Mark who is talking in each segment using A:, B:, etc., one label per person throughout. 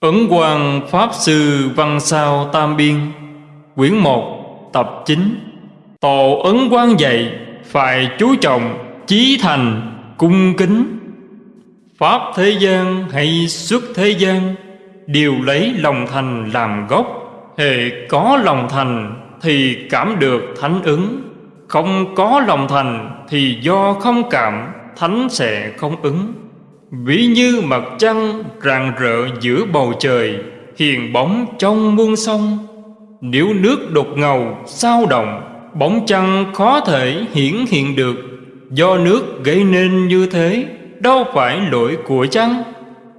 A: Ấn Quang Pháp Sư Văn Sao Tam Biên, Quyển 1 Tập 9 Tổ Ấn Quang dạy, Phải chú trọng, Chí thành, Cung kính. Pháp thế gian hay xuất thế gian, Đều lấy lòng thành làm gốc. Hệ có lòng thành Thì cảm được thánh ứng. Không có lòng thành Thì do không cảm, Thánh sẽ không ứng. Ví như mặt trăng rạng rỡ giữa bầu trời, Hiền bóng trong muôn sông. Nếu nước đột ngầu, sao động, Bóng trăng khó thể hiển hiện được. Do nước gây nên như thế, Đâu phải lỗi của trăng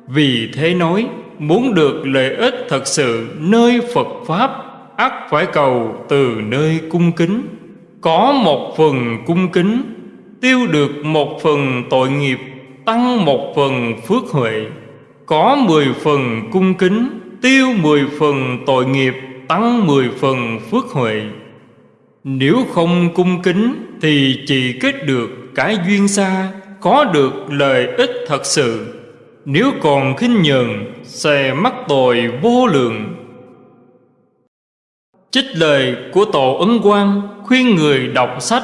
A: Vì thế nói, Muốn được lợi ích thật sự nơi Phật Pháp, ắt phải cầu từ nơi cung kính. Có một phần cung kính, Tiêu được một phần tội nghiệp tăng một phần phước huệ, có mười phần cung kính, tiêu mười phần tội nghiệp, tăng mười phần phước huệ. Nếu không cung kính thì chỉ kết được cái duyên xa, có được lợi ích thật sự. Nếu còn khinh nhờn, sẽ mắc tội vô lượng. Trích lời của tổ ấn quang khuyên người đọc sách.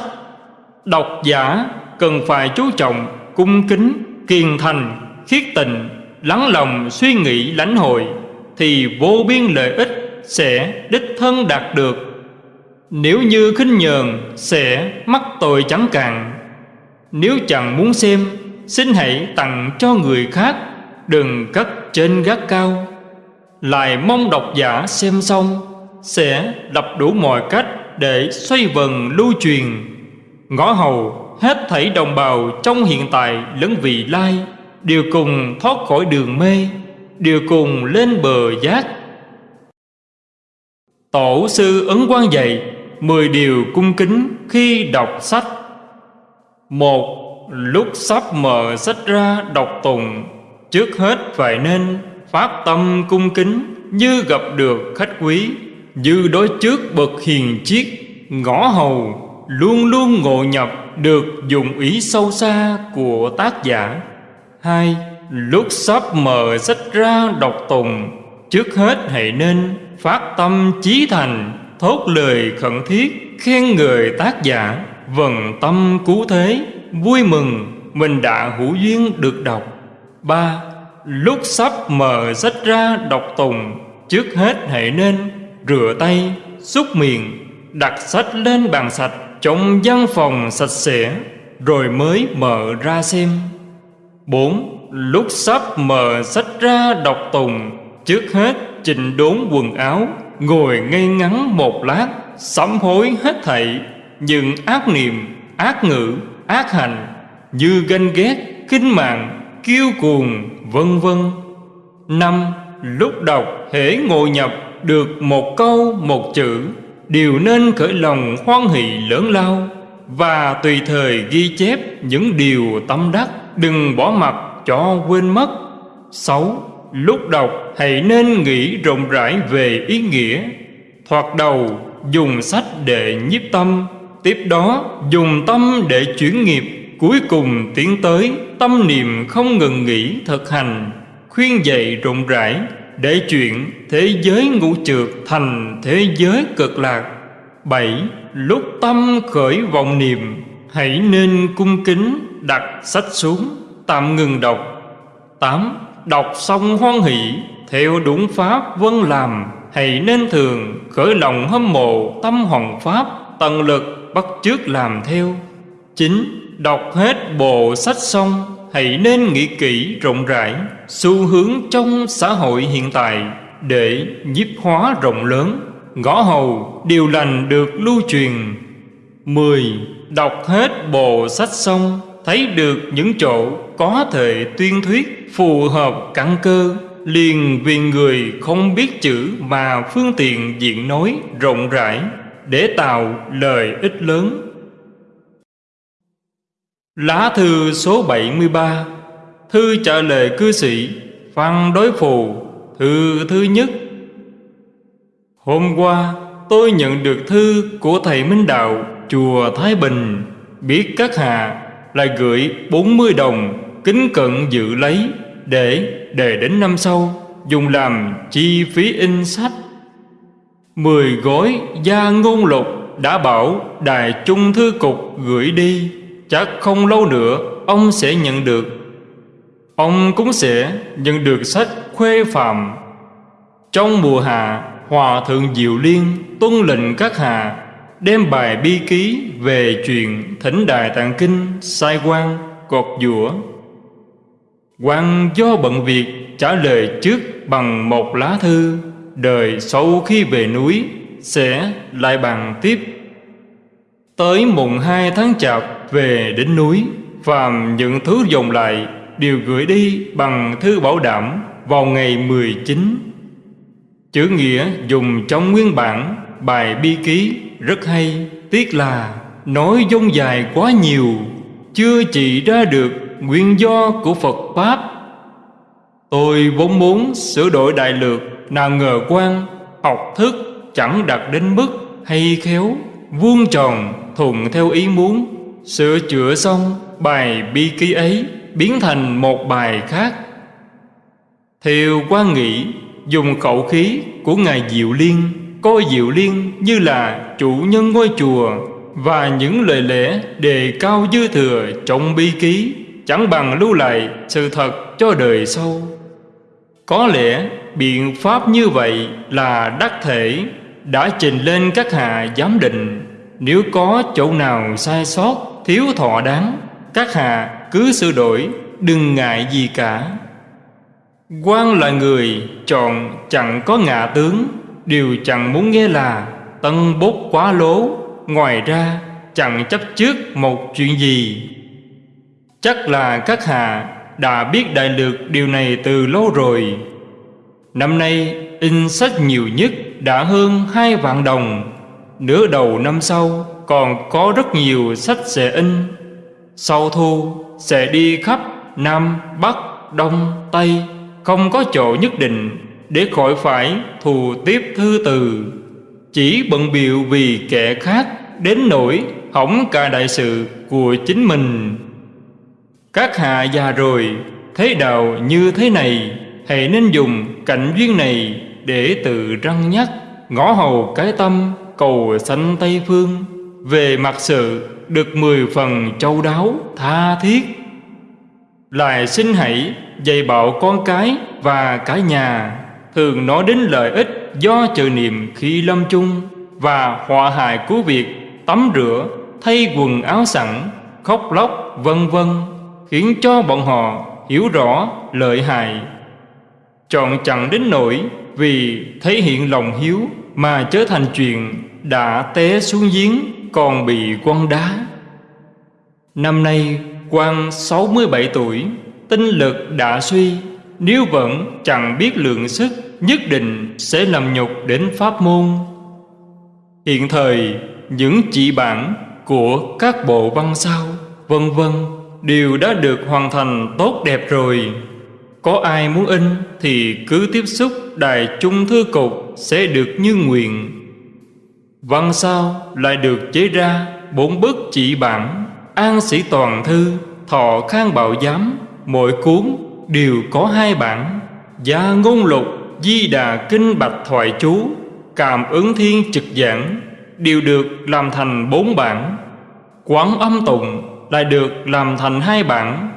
A: Đọc giả cần phải chú trọng cung kính kiên thành, khiết tình, lắng lòng suy nghĩ lãnh hội, thì vô biên lợi ích sẽ đích thân đạt được. Nếu như khinh nhờn sẽ mắc tội chẳng cạn. Nếu chẳng muốn xem, xin hãy tặng cho người khác, đừng cất trên gác cao. Lại mong độc giả xem xong, sẽ đập đủ mọi cách để xoay vần lưu truyền. Ngõ hầu hết thảy đồng bào trong hiện tại lẫn vị lai, đều cùng thoát khỏi đường mê, đều cùng lên bờ giác. Tổ sư ấn quang dạy mười điều cung kính khi đọc sách. Một, lúc sắp mở sách ra đọc tùng trước hết phải nên phát tâm cung kính như gặp được khách quý, như đối trước bậc hiền chiết ngõ hầu, luôn luôn ngộ nhập được dùng ý sâu xa của tác giả. Hai lúc sắp mở sách ra đọc tùng. Trước hết hãy nên phát tâm chí thành, thốt lời khẩn thiết, khen người tác giả. Vần tâm cứu thế, vui mừng, mình đã hữu duyên được đọc. Ba lúc sắp mở sách ra đọc tùng. Trước hết hãy nên rửa tay, xúc miệng, đặt sách lên bàn sạch trong văn phòng sạch sẽ, rồi mới mở ra xem. Bốn, lúc sắp mở sách ra đọc tùng, trước hết chỉnh đốn quần áo, ngồi ngay ngắn một lát, sám hối hết thảy, những ác niệm, ác ngữ, ác hành, như ganh ghét, khinh mạng, kiêu cuồng, vân vân. Năm, lúc đọc hễ ngồi nhập được một câu, một chữ đều nên khởi lòng hoan hỷ lớn lao và tùy thời ghi chép những điều tâm đắc, đừng bỏ mặc cho quên mất. Sáu, lúc đọc hãy nên nghĩ rộng rãi về ý nghĩa. Thoạt đầu, dùng sách để nhiếp tâm, tiếp đó dùng tâm để chuyển nghiệp. Cuối cùng tiến tới tâm niệm không ngừng nghỉ thực hành, khuyên dạy rộng rãi để chuyện thế giới ngũ trượt thành thế giới cực lạc. Bảy, lúc tâm khởi vọng niệm, hãy nên cung kính đặt sách xuống, tạm ngừng đọc. Tám, đọc xong hoan hỷ, theo đúng pháp vân làm, hãy nên thường khởi lòng hâm mộ tâm hoàng pháp, tận lực bắt chước làm theo. Chín, đọc hết bộ sách xong hãy nên nghĩ kỹ rộng rãi xu hướng trong xã hội hiện tại để nhiếp hóa rộng lớn. Ngõ hầu, điều lành được lưu truyền. Mười, Đọc hết bộ sách xong, Thấy được những chỗ có thể tuyên thuyết, Phù hợp căn cơ. Liền vì người không biết chữ Mà phương tiện diện nói rộng rãi Để tạo lời ích lớn. Lá thư số 73 Thư trả lời cư sĩ Phan Đối Phù Thư thứ nhất Hôm qua tôi nhận được thư của Thầy Minh Đạo Chùa Thái Bình Biết các hạ lại gửi 40 đồng Kính cận dự lấy Để để đến năm sau dùng làm chi phí in sách. Mười gói gia ngôn lục đã bảo Đài Trung Thư Cục gửi đi, chắc không lâu nữa ông sẽ nhận được. Ông cũng sẽ nhận được sách khuê phạm. Trong mùa hạ, Hòa Thượng Diệu Liên tuân lệnh các hạ đem bài bi ký về chuyện thỉnh đài tạng kinh sai quan cột dũa quan do bận việc trả lời trước bằng một lá thư đời sau khi về núi sẽ lại bàn tiếp tới mùng hai tháng chạp về đến núi, phàm những thứ dùng lại đều gửi đi bằng thư bảo đảm vào ngày 19 chữ nghĩa dùng trong nguyên bản, bài bi ký rất hay, Tiếc là nói dông dài quá nhiều, Chưa chỉ ra được nguyên do của Phật Pháp. Tôi vốn muốn sửa đổi đại lược, Nào ngờ quan, học thức chẳng đạt đến mức hay khéo, Vuông tròn thuận theo ý muốn. Sửa chữa xong bài bi ký ấy Biến thành một bài khác Thiều quan nghĩ dùng khẩu khí của Ngài Diệu Liên, coi Diệu Liên như là chủ nhân ngôi chùa và những lời lẽ đề cao dư thừa trong bi ký, chẳng bằng lưu lại sự thật cho đời sau. Có lẽ biện pháp như vậy là đắc thể, đã trình lên các hạ giám định nếu có chỗ nào sai sót thiếu thọ đáng, các hạ cứ sửa đổi, đừng ngại gì cả. Quan là người chọn chẳng có ngạ tướng, Điều chẳng muốn nghe là Tân bốt quá lố. Ngoài ra, chẳng chấp trước một chuyện gì. Chắc là các hạ đã biết đại lược điều này từ lâu rồi. Năm nay, in sách nhiều nhất đã hơn hai vạn đồng. Nửa đầu năm sau còn có rất nhiều sách sẽ in. Sau thu sẽ đi khắp Nam, Bắc, Đông, Tây Không có chỗ nhất định để khỏi phải thù tiếp thư từ. Chỉ bận biệu vì kẻ khác đến nỗi hỏng cả đại sự của chính mình. Các hạ già rồi thế đạo như thế này hãy nên dùng cảnh duyên này để tự răng nhắc ngõ hầu cái tâm cầu sanh tây phương về mặt sự được mười phần châu đáo tha thiết lại xin hãy dạy bảo con cái và cả nhà thường nói đến lợi ích do chờ niệm khi lâm chung và họa hại của việc tắm rửa, thay quần áo sẵn, khóc lóc, vân vân, khiến cho bọn họ hiểu rõ lợi hại. Chọn chẳng đến nỗi vì thể hiện lòng hiếu mà trở thành chuyện đã té xuống giếng còn bị quăng đá. Năm nay quan 67 tuổi, tinh lực đã suy, nếu vẫn chẳng biết lượng sức nhất định sẽ làm nhục đến pháp môn. Hiện thời những chỉ bản của các bộ văn sao vân vân đều đã được hoàn thành tốt đẹp rồi. Có ai muốn in thì cứ tiếp xúc đài trung thư cục sẽ được như nguyện văn sao lại được chế ra bốn bức chỉ bản, an sĩ toàn thư, thọ khang bảo giám, mỗi cuốn đều có hai bản. Gia ngôn lục, Di Đà Kinh Bạch Thoại Chú, Cảm ứng Thiên Trực Giảng Đều được làm thành bốn bản. Quán âm tụng lại được làm thành hai bản.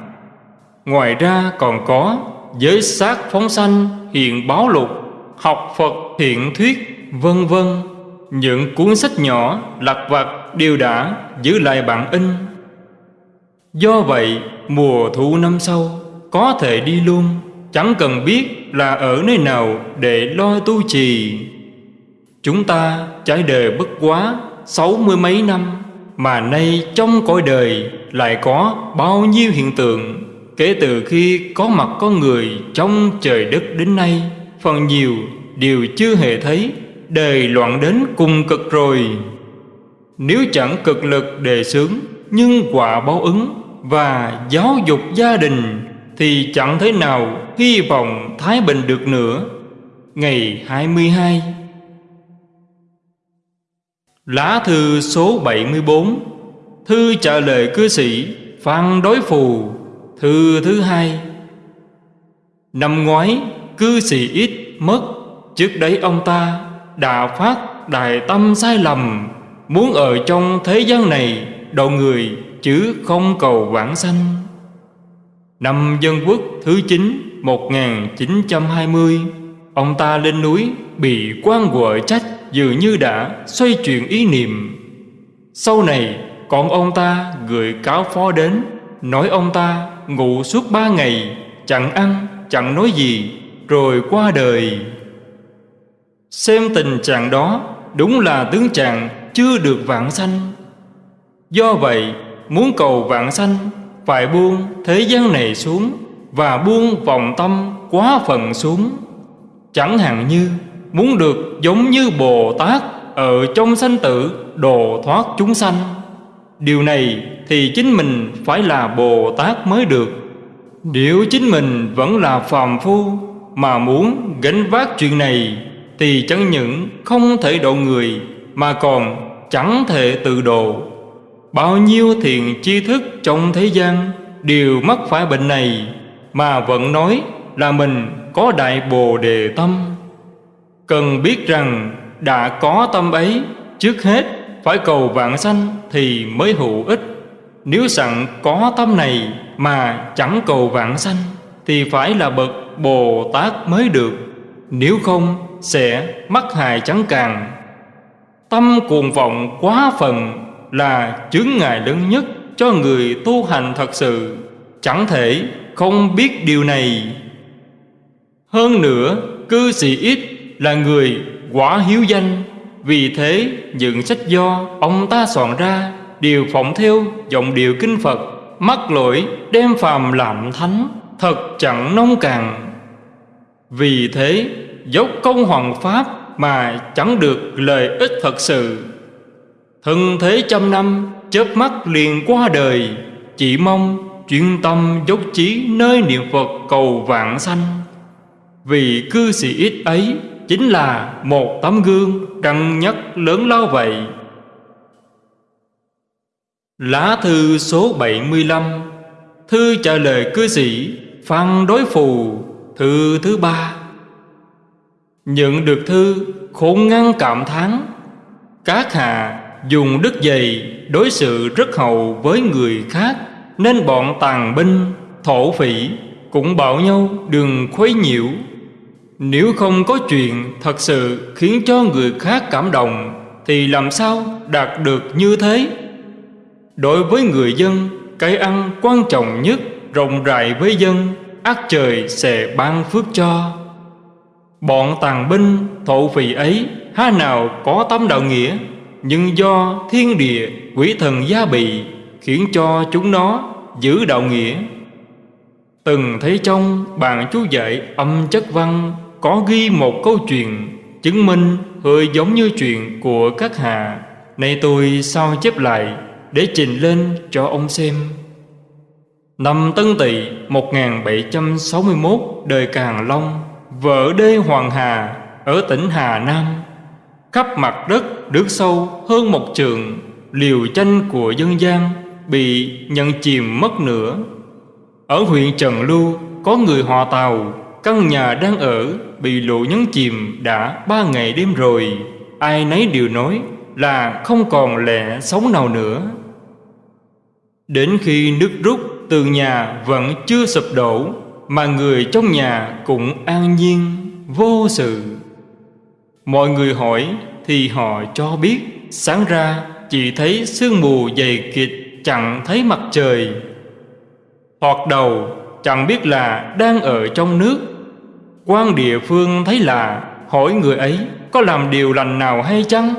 A: Ngoài ra còn có Giới sát phóng sanh hiện báo lục, Học Phật hiện thuyết, vân vân. Những cuốn sách nhỏ, lặt vặt đều đã giữ lại bản in. Do vậy, mùa thu năm sau, Có thể đi luôn, Chẳng cần biết là ở nơi nào để lo tu trì. Chúng ta trải đời bất quá sáu mươi mấy năm, Mà nay trong cõi đời lại có bao nhiêu hiện tượng, Kể từ khi có mặt con người trong trời đất đến nay, Phần nhiều đều chưa hề thấy. Đời loạn đến cùng cực rồi. Nếu chẳng cực lực đề xướng, Nhưng quả báo ứng Và giáo dục gia đình, thì chẳng thế nào hy vọng Thái Bình được nữa. Ngày 22 Lá thư số 74 Thư trả lời cư sĩ Phan Đối Phù. Thư thứ hai. Năm ngoái, cư sĩ ít mất. Trước đấy ông ta đã phát đại tâm sai lầm. Muốn ở trong thế gian này độ người chứ không cầu vãng sanh. Năm dân quốc thứ 9 1920 Ông ta lên núi, bị quan quở trách Dường như đã xoay chuyển ý niệm. Sau này, còn ông ta gửi cáo phó đến, Nói ông ta ngủ suốt ba ngày, Chẳng ăn, chẳng nói gì, Rồi qua đời. Xem tình trạng đó, Đúng là tướng trạng chưa được vạn sanh. Do vậy, muốn cầu vạn sanh, Phải buông thế gian này xuống Và buông vòng tâm quá phần xuống. Chẳng hạn như muốn được giống như Bồ Tát Ở trong sanh tử đồ thoát chúng sanh. Điều này thì chính mình phải là Bồ Tát mới được. Nếu chính mình vẫn là phàm phu Mà muốn gánh vác chuyện này thì chẳng những không thể độ người, Mà còn chẳng thể tự độ. Bao nhiêu thiền tri thức trong thế gian Đều mắc phải bệnh này, Mà vẫn nói là mình có đại bồ đề tâm. Cần biết rằng đã có tâm ấy, Trước hết phải cầu vạn sanh thì mới hữu ích. Nếu sẵn có tâm này mà chẳng cầu vạn sanh Thì phải là bậc Bồ Tát mới được. Nếu không sẽ mắc hại chẳng càng. Tâm cuồng vọng quá phần là chướng ngại lớn nhất cho người tu hành thật sự. Chẳng thể không biết điều này. Hơn nữa, cư sĩ ít là người quả hiếu danh. Vì thế, những sách do ông ta soạn ra Đều phỏng theo giọng điệu kinh Phật, Mắc lỗi đem phàm làm thánh, Thật chẳng nông càng Vì thế dốc công hoàng pháp Mà chẳng được lợi ích thật sự. Thân thế trăm năm, chớp mắt liền qua đời, Chỉ mong chuyên tâm dốc chí nơi niệm Phật cầu vạn sanh. Vì cư sĩ ít ấy chính là một tấm gương đăng nhất lớn lao vậy. Lá thư số 75 Thư trả lời cư sĩ Phan Đối Phù, Thư thứ ba. Nhận được thư khôn ngăn cảm thán. Các hạ dùng đức dày đối xử rất hậu với người khác, nên bọn tàn binh, thổ phỉ cũng bảo nhau đừng khuấy nhiễu. Nếu không có chuyện thật sự khiến cho người khác cảm động, thì làm sao đạt được như thế? Đối với người dân, cái ăn quan trọng nhất, rộng rãi với dân, ác trời sẽ ban phước cho bọn tàn binh, thổ phỉ ấy, há nào có tâm đạo nghĩa? Nhưng do thiên địa, quỷ thần gia bị khiến cho chúng nó giữ đạo nghĩa. Từng thấy trong bàn chú dạy âm chất văn có ghi một câu chuyện chứng minh hơi giống như chuyện của các hạ. Nay tôi sao chép lại để trình lên cho ông xem. Năm Tân Tỵ 1761 đời Càn Long vợ đê Hoàng Hà ở tỉnh Hà Nam. Khắp mặt đất nước sâu hơn một trường, liều tranh của dân gian bị nhận chìm mất nữa ở huyện Trần Lưu có người họ Tàu, căn nhà đang ở bị lũ nhấn chìm đã ba ngày đêm rồi. Ai nấy đều nói là không còn lẽ sống nào nữa. Đến khi nước rút tường nhà vẫn chưa sụp đổ mà người trong nhà cũng an nhiên, vô sự. Mọi người hỏi thì họ cho biết, Sáng ra chỉ thấy sương mù dày kịt Chẳng thấy mặt trời. Hoặc đầu chẳng biết là đang ở trong nước. Quan địa phương thấy là Hỏi người ấy có làm điều lành nào hay chăng?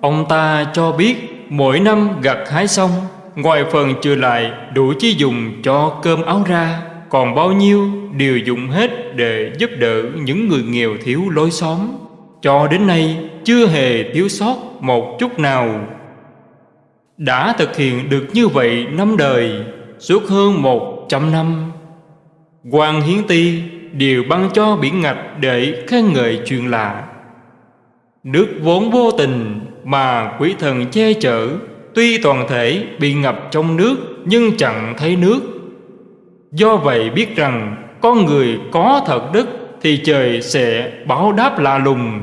A: Ông ta cho biết mỗi năm gặt hái xong, Ngoài phần trừ lại đủ chi dùng cho cơm áo ra. Còn bao nhiêu đều dùng hết để giúp đỡ những người nghèo thiếu lối xóm? Cho đến nay, chưa hề thiếu sót một chút nào. Đã thực hiện được như vậy năm đời, suốt hơn một trăm năm quan hiến ti đều ban cho biển ngạch để khen ngợi chuyện lạ. Nước vốn vô tình mà quỷ thần che chở, tuy toàn thể bị ngập trong nước nhưng chẳng thấy nước do vậy biết rằng con người có thật đức Thì trời sẽ báo đáp lạ lùng.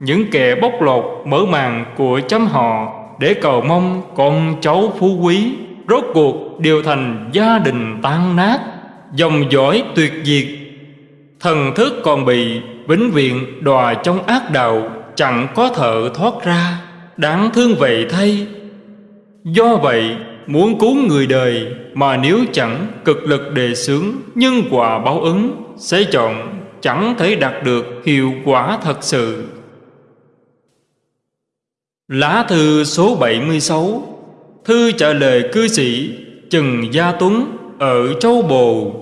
A: Những kẻ bóc lột mở màn của chấm họ Để cầu mong con cháu phú quý Rốt cuộc đều thành gia đình tan nát, Dòng dõi tuyệt diệt. Thần thức còn bị vĩnh viễn đòa trong ác đạo, Chẳng có thợ thoát ra, Đáng thương vậy thay. Do vậy, muốn cứu người đời mà nếu chẳng cực lực đề xướng Nhân quả báo ứng, Sẽ chọn chẳng thể đạt được hiệu quả thật sự. Lá thư số 76 Thư trả lời cư sĩ Trần Gia Tuấn ở Châu Bồ.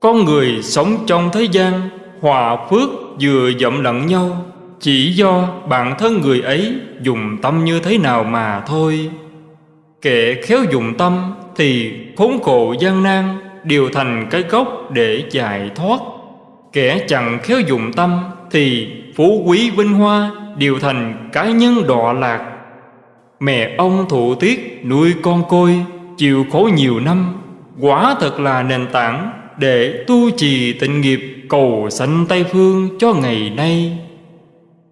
A: Con người sống trong thế gian, Hòa phước vừa dậm lẫn nhau, Chỉ do bản thân người ấy dùng tâm như thế nào mà thôi. Kẻ khéo dùng tâm thì khốn khổ gian nan Đều thành cái gốc để giải thoát. Kẻ chẳng khéo dùng tâm thì phú quý vinh hoa Đều thành cá nhân đọa lạc. Mẹ ông thụ tiết nuôi con côi Chịu khổ nhiều năm, Quả thật là nền tảng Để tu trì tịnh nghiệp Cầu sanh Tây Phương cho ngày nay.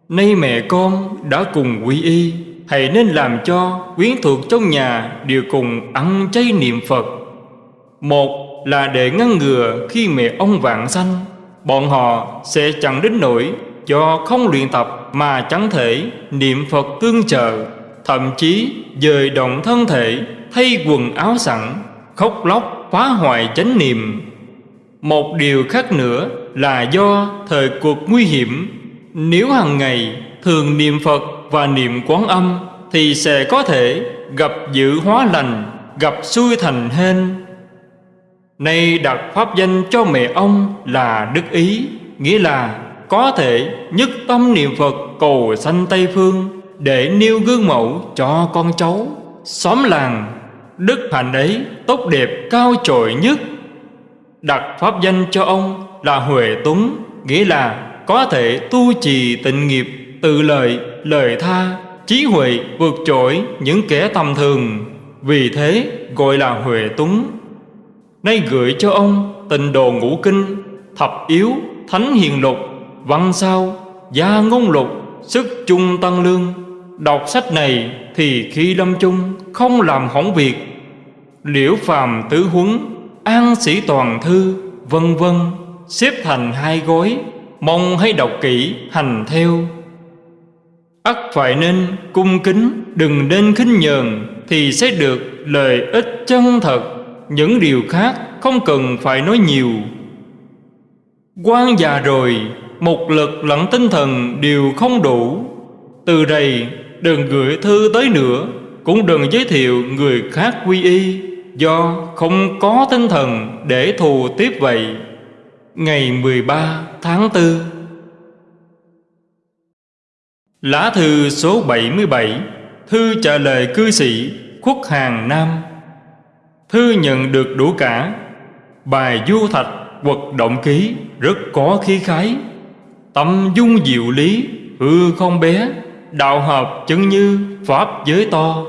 A: Nay mẹ con đã cùng quy y Hãy nên làm cho quyến thuộc trong nhà Đều cùng ăn chay niệm Phật. Một là để ngăn ngừa khi mẹ ông vạn sanh. Bọn họ sẽ chẳng đến nỗi Do không luyện tập mà chẳng thể niệm Phật tương trợ, Thậm chí dời động thân thể Thay quần áo sẵn, Khóc lóc phá hoại chánh niệm. Một điều khác nữa là do thời cuộc nguy hiểm, Nếu hàng ngày thường niệm Phật và niệm quán âm Thì sẽ có thể gặp dự hóa lành, Gặp xuôi thành hên. Nay đặt pháp danh cho mẹ ông là Đức Ý, Nghĩa là có thể nhất tâm niệm Phật cầu sanh Tây Phương để nêu gương mẫu cho con cháu. Xóm làng, đức hạnh ấy tốt đẹp cao trội nhất. Đặt pháp danh cho ông là huệ tuấn nghĩa là có thể tu trì tịnh nghiệp, tự lợi lời tha trí huệ vượt trội những kẻ tầm thường. Vì thế gọi là huệ tuấn nay gửi cho ông tình đồ ngũ kinh, thập yếu thánh hiền lục, văn sao, gia ngôn lục, sức chung tăng lương. Đọc sách này thì khi lâm chung không làm hỏng việc. Liễu phàm tứ huấn, An sĩ toàn thư, Vân vân, Xếp thành hai gói Mong hãy đọc kỹ hành theo ắt phải nên cung kính, Đừng nên khinh nhờn Thì sẽ được lời ích chân thật. Những điều khác không cần phải nói nhiều. Quan già rồi, Một lực lẫn tinh thần đều không đủ. Từ đây, đừng gửi thư tới nữa, Cũng đừng giới thiệu người khác quy y, Do không có tinh thần để thù tiếp vậy. Ngày 13 tháng 4 Lá thư số 77 Thư trả lời cư sĩ Khuất Hàng Nam. Thư nhận được đủ cả. Bài du thạch quật động ký Rất có khí khái. Tâm dung diệu lý, Hư không bé, đạo hợp chân như pháp giới to.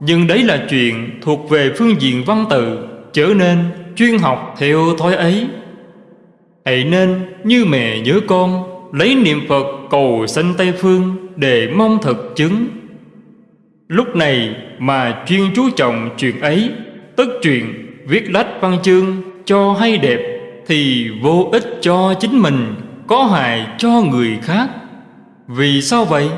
A: Nhưng đấy là chuyện thuộc về phương diện văn tự, trở nên chuyên học theo thói ấy. Hãy nên như mẹ nhớ con lấy niệm phật cầu sanh tây phương để mong thực chứng. Lúc này mà chuyên chú trọng chuyện ấy tất chuyện viết lách văn chương cho hay đẹp thì vô ích cho chính mình, có hại cho người khác. Vì sao vậy?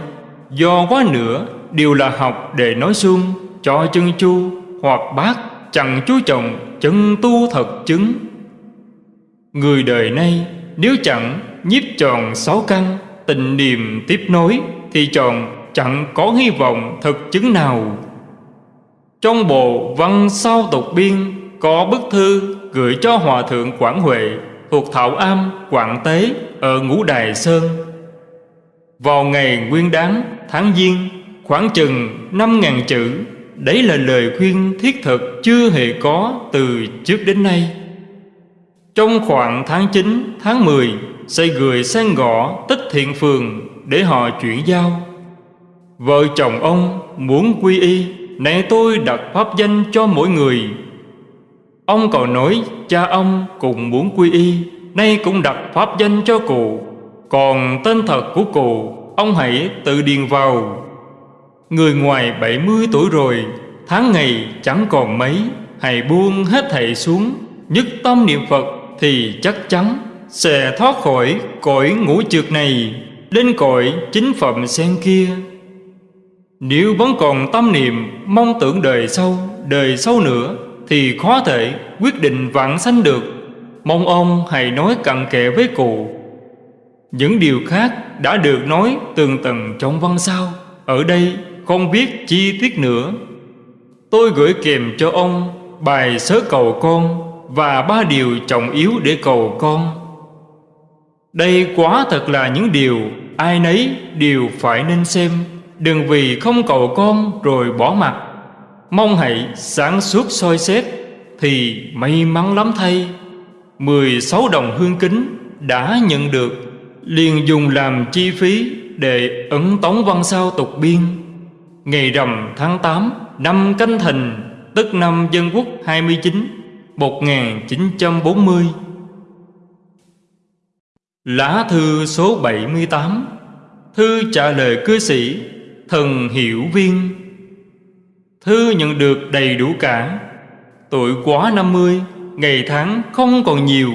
A: Do quá nữa đều là học để nói xuông Cho chân chu hoặc bác chẳng chú trọng chân tu thật chứng. Người đời nay nếu chẳng nhiếp tròn sáu căn Tình niềm tiếp nối Thì tròn chẳng có hy vọng thực chứng nào. Trong bộ văn sau tục biên Có bức thư gửi cho Hòa Thượng Quảng Huệ Thuộc Thảo Am, Quảng Tế Ở Ngũ Đài Sơn. Vào ngày nguyên đáng tháng Giêng khoảng chừng năm ngàn chữ Đấy là lời khuyên thiết thực chưa hề có từ trước đến nay. Trong khoảng tháng 9, tháng 10 xây người sang gõ tích thiện phường để họ chuyển giao. Vợ chồng ông muốn quy y nay tôi đặt pháp danh cho mỗi người. Ông còn nói, cha ông cũng muốn quy y, Nay cũng đặt pháp danh cho cụ. Còn tên thật của cụ, Ông hãy tự điền vào. Người ngoài 70 tuổi rồi, Tháng ngày chẳng còn mấy, Hãy buông hết thảy xuống, Nhất tâm niệm Phật Thì chắc chắn. Sẽ thoát khỏi cõi ngũ trượt này, Lên cõi chính phẩm sen kia. Nếu vẫn còn tâm niệm, Mong tưởng đời sau Đời sau nữa, Thì khó thể quyết định vạn sanh được. Mong ông hãy nói cặn kẽ với cụ. Những điều khác đã được nói tường tầng trong văn sao. Ở đây không biết chi tiết nữa. Tôi gửi kèm cho ông bài sớ cầu con Và ba điều trọng yếu để cầu con. Đây quá thật là những điều, ai nấy đều phải nên xem. Đừng vì không cầu con rồi bỏ mặt. Mong hãy sáng suốt soi xét, Thì may mắn lắm thay. 16 đồng hương kính đã nhận được. Liền dùng làm chi phí để ấn tống văn sao tục biên. Ngày rằm tháng 8 năm canh thìn tức năm dân quốc 29 1940 Lá thư số 78 Thư trả lời cư sĩ, Thần Hiểu Viên. Thư nhận được đầy đủ cả. Tuổi quá 50 Ngày tháng không còn nhiều.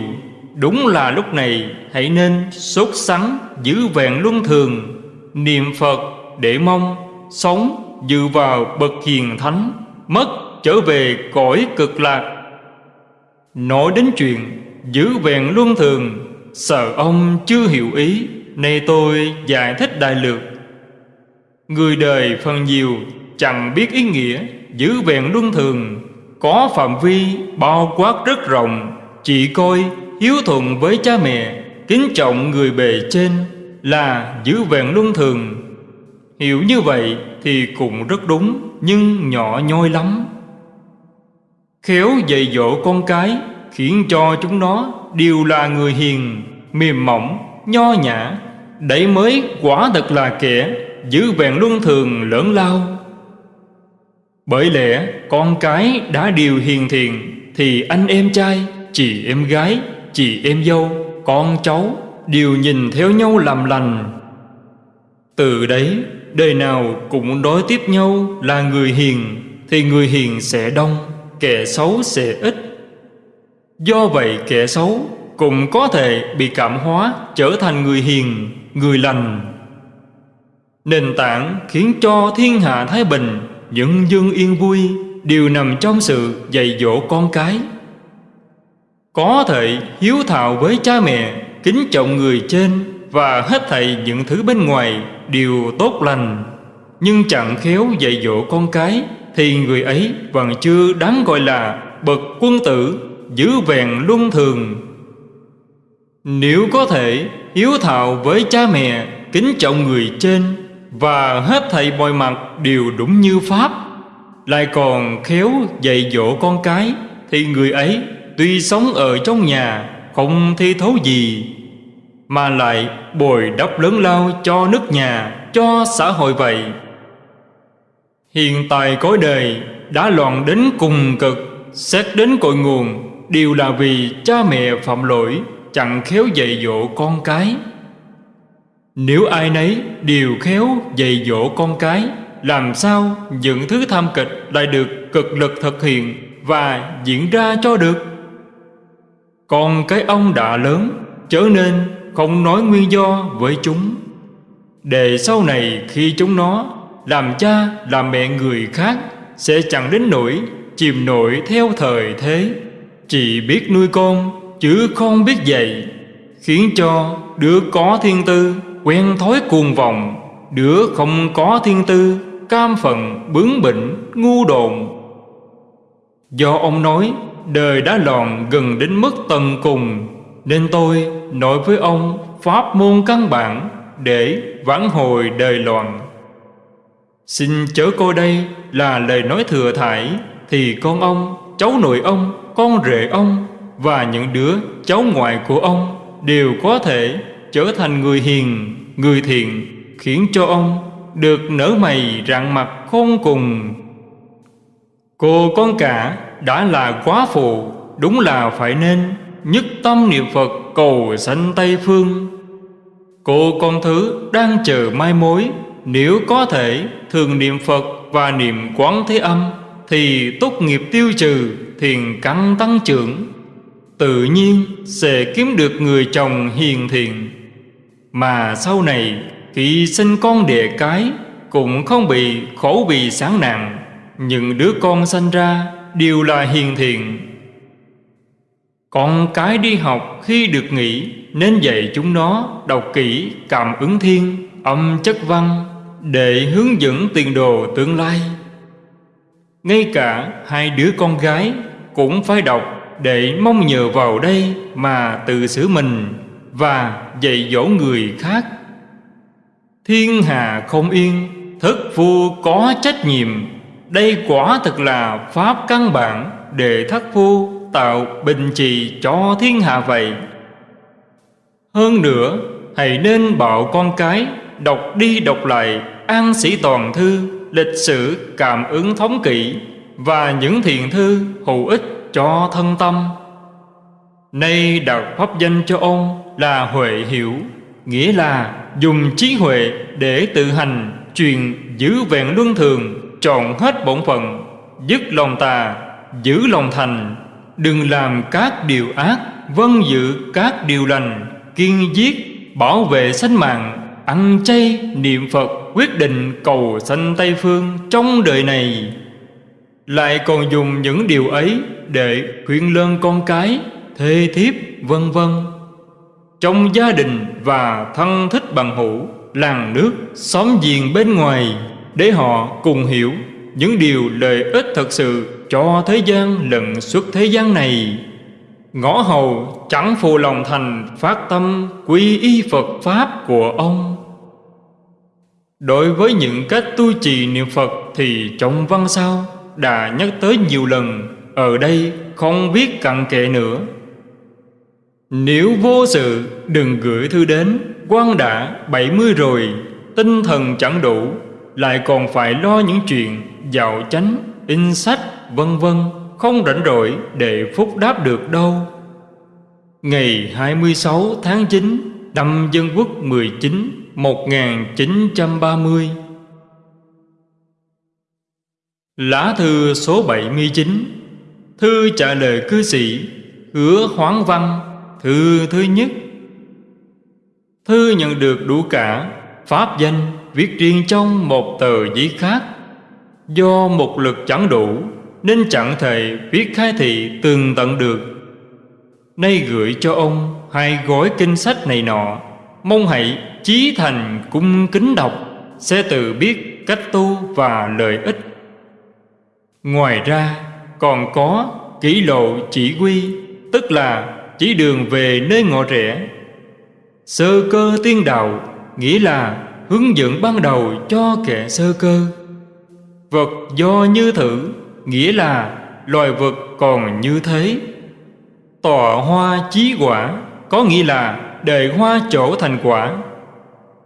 A: Đúng là lúc này, hãy nên sốt sắng, giữ vẹn luân thường. Niệm Phật để mong, sống dự vào bậc hiền thánh, Mất trở về cõi cực lạc. Nói đến chuyện giữ vẹn luân thường Sợ ông chưa hiểu ý, Nay tôi giải thích đại lược. Người đời phần nhiều chẳng biết ý nghĩa, Giữ vẹn luân thường, có phạm vi bao quát rất rộng, chỉ coi hiếu thuận với cha mẹ, kính trọng người bề trên là giữ vẹn luân thường. Hiểu như vậy thì cũng rất đúng, nhưng nhỏ nhoi lắm. Khéo dạy dỗ con cái, khiến cho chúng nó đều là người hiền mềm mỏng nho nhã. Đấy mới quả thật là kẻ giữ vẹn luân thường lớn lao. Bởi lẽ con cái đã điều hiền thiện Thì anh em trai, chị em gái, chị em dâu, con cháu Đều nhìn theo nhau làm lành. Từ đấy đời nào cũng đối tiếp nhau là người hiền Thì người hiền sẽ đông, kẻ xấu sẽ ít. Do vậy kẻ xấu cũng có thể bị cảm hóa trở thành người hiền, người lành. Nền tảng khiến cho thiên hạ thái bình những dân yên vui đều nằm trong sự dạy dỗ con cái. Có thể hiếu thảo với cha mẹ kính trọng người trên và hết thảy những thứ bên ngoài đều tốt lành. Nhưng chẳng khéo dạy dỗ con cái thì người ấy vẫn chưa đáng gọi là bậc quân tử giữ vẹn luân thường. Nếu có thể, hiếu thảo với cha mẹ, kính trọng người trên và hết thảy mọi mặt đều đúng như Pháp, Lại còn khéo dạy dỗ con cái, Thì người ấy tuy sống ở trong nhà Không thi thấu gì, Mà lại bồi đắp lớn lao cho nước nhà, Cho xã hội vậy. Hiện tại cõi đời đã loạn đến cùng cực, Xét đến cội nguồn Đều là vì cha mẹ phạm lỗi, Chẳng khéo dạy dỗ con cái. Nếu ai nấy đều khéo dạy dỗ con cái, Làm sao những thứ tham kịch lại được cực lực thực hiện Và diễn ra cho được? Còn cái ông đã lớn, Trở nên không nói nguyên do với chúng. Để sau này khi chúng nó Làm cha, làm mẹ người khác Sẽ chẳng đến nỗi chìm nổi theo thời thế. Chỉ biết nuôi con chứ không biết dạy Khiến cho đứa có thiên tư quen thói cuồng vọng Đứa không có thiên tư Cam phận bướng bỉnh ngu đồn. Do ông nói Đời đã lòn gần đến mức tận cùng Nên tôi nói với ông Pháp môn căn bản Để vãn hồi đời loạn. Xin chớ coi đây là lời nói thừa thải Thì con ông, cháu nội ông, con rể ông Và những đứa cháu ngoại của ông Đều có thể trở thành người hiền, người thiện Khiến cho ông được nở mày rạng mặt khôn cùng. Cô con cả đã là quá phụ Đúng là phải nên nhất tâm niệm Phật cầu sanh Tây Phương. Cô con thứ đang chờ mai mối Nếu có thể thường niệm Phật và niệm quán thế âm Thì tốt nghiệp tiêu trừ thiền căn tăng trưởng, Tự nhiên sẽ kiếm được người chồng hiền thiện. Mà sau này, khi sinh con đẻ cái, Cũng không bị khổ vì sáng nặng Những đứa con sanh ra đều là hiền thiện. Con cái đi học khi được nghỉ, Nên dạy chúng nó đọc kỹ cảm ứng thiên, Âm chất văn, Để hướng dẫn tiền đồ tương lai. Ngay cả hai đứa con gái Cũng phải đọc để mong nhờ vào đây mà tự xử mình và dạy dỗ người khác. Thiên hà không yên, thất phu có trách nhiệm. Đây quả thật là pháp căn bản để thất phu tạo bình trì cho thiên hạ vậy. Hơn nữa, hãy nên bảo con cái đọc đi đọc lại an sĩ toàn thư, lịch sử, cảm ứng thống kỵ và những thiền thư hữu ích cho thân tâm. Nay đặt pháp danh cho ông là Huệ Hiểu, Nghĩa là dùng trí huệ để tự hành Truyền giữ vẹn luân thường chọn hết bổn phận, Dứt lòng tà, Giữ lòng thành. Đừng làm các điều ác Vân giữ các điều lành, Kiên giết, Bảo vệ sinh mạng Ăn chay niệm Phật Quyết định cầu sanh Tây Phương Trong đời này lại còn dùng những điều ấy để khuyên lơn con cái, thê thiếp, vân vân. Trong gia đình và thân thích bằng hữu, làng nước, xóm giềng bên ngoài, để họ cùng hiểu những điều lợi ích thật sự cho thế gian lẫn suốt thế gian này. Ngõ hầu chẳng phù lòng thành phát tâm quy y Phật Pháp của ông. Đối với những cách tu trì niệm Phật thì trong văn sao đã nhắc tới nhiều lần Ở đây không biết cặn kệ nữa. Nếu vô sự đừng gửi thư đến quan đã 70 rồi Tinh thần chẳng đủ Lại còn phải lo những chuyện Dạo chánh, in sách, vân vân Không rảnh rỗi để phúc đáp được đâu. Ngày 26 tháng 9 Năm Dân Quốc 19 1930 Lá thư số 79 Thư trả lời cư sĩ, Hứa hoáng văn, Thư thứ nhất. Thư nhận được đủ cả, Pháp danh, viết riêng trong một tờ giấy khác. Do một lực chẳng đủ, Nên chẳng thể viết khai thị tường tận được. Nay gửi cho ông hai gói kinh sách này nọ, Mong hãy chí thành cung kính đọc, Sẽ tự biết cách tu và lợi ích. Ngoài ra, còn có kỷ lộ chỉ quy, Tức là chỉ đường về nơi ngõ rẽ. Sơ cơ tiên đạo, Nghĩa là hướng dẫn ban đầu cho kẻ sơ cơ. Vật do như thử, Nghĩa là loài vật còn như thế. Tọa hoa chí quả, Có nghĩa là đời hoa chỗ thành quả.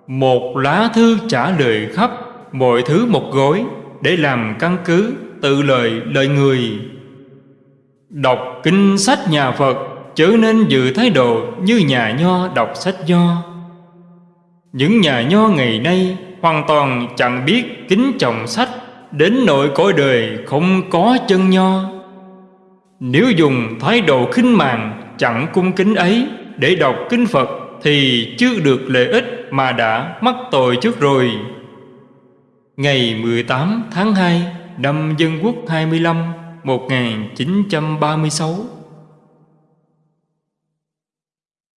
A: Một lá thư trả lời khắp Mọi thứ một gối Để làm căn cứ tự lời lời người. Đọc kinh sách nhà Phật Chớ nên giữ thái độ như nhà nho đọc sách nho. Những nhà nho ngày nay Hoàn toàn chẳng biết kính trọng sách, Đến nội cõi đời không có chân nho. Nếu dùng thái độ khinh màng Chẳng cung kính ấy Để đọc kinh Phật Thì chưa được lợi ích. Mà đã mắc tội trước rồi. Ngày 18 tháng 2 năm Dân Quốc 25 1936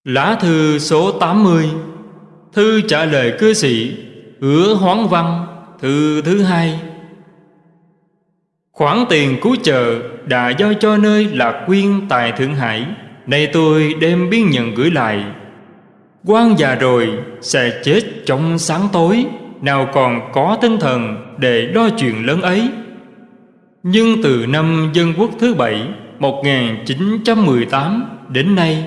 A: Lá thư số 80 Thư trả lời cư sĩ Hứa hoán văn, Thư thứ hai. Khoản tiền cứu trợ đã giao cho nơi Lạc Quyên tại Thượng Hải, Nay tôi đem biên nhận gửi lại quan già rồi, sẽ chết trong sáng tối. Nào còn có tinh thần để lo chuyện lớn ấy. Nhưng từ năm Dân Quốc thứ bảy 1918 đến nay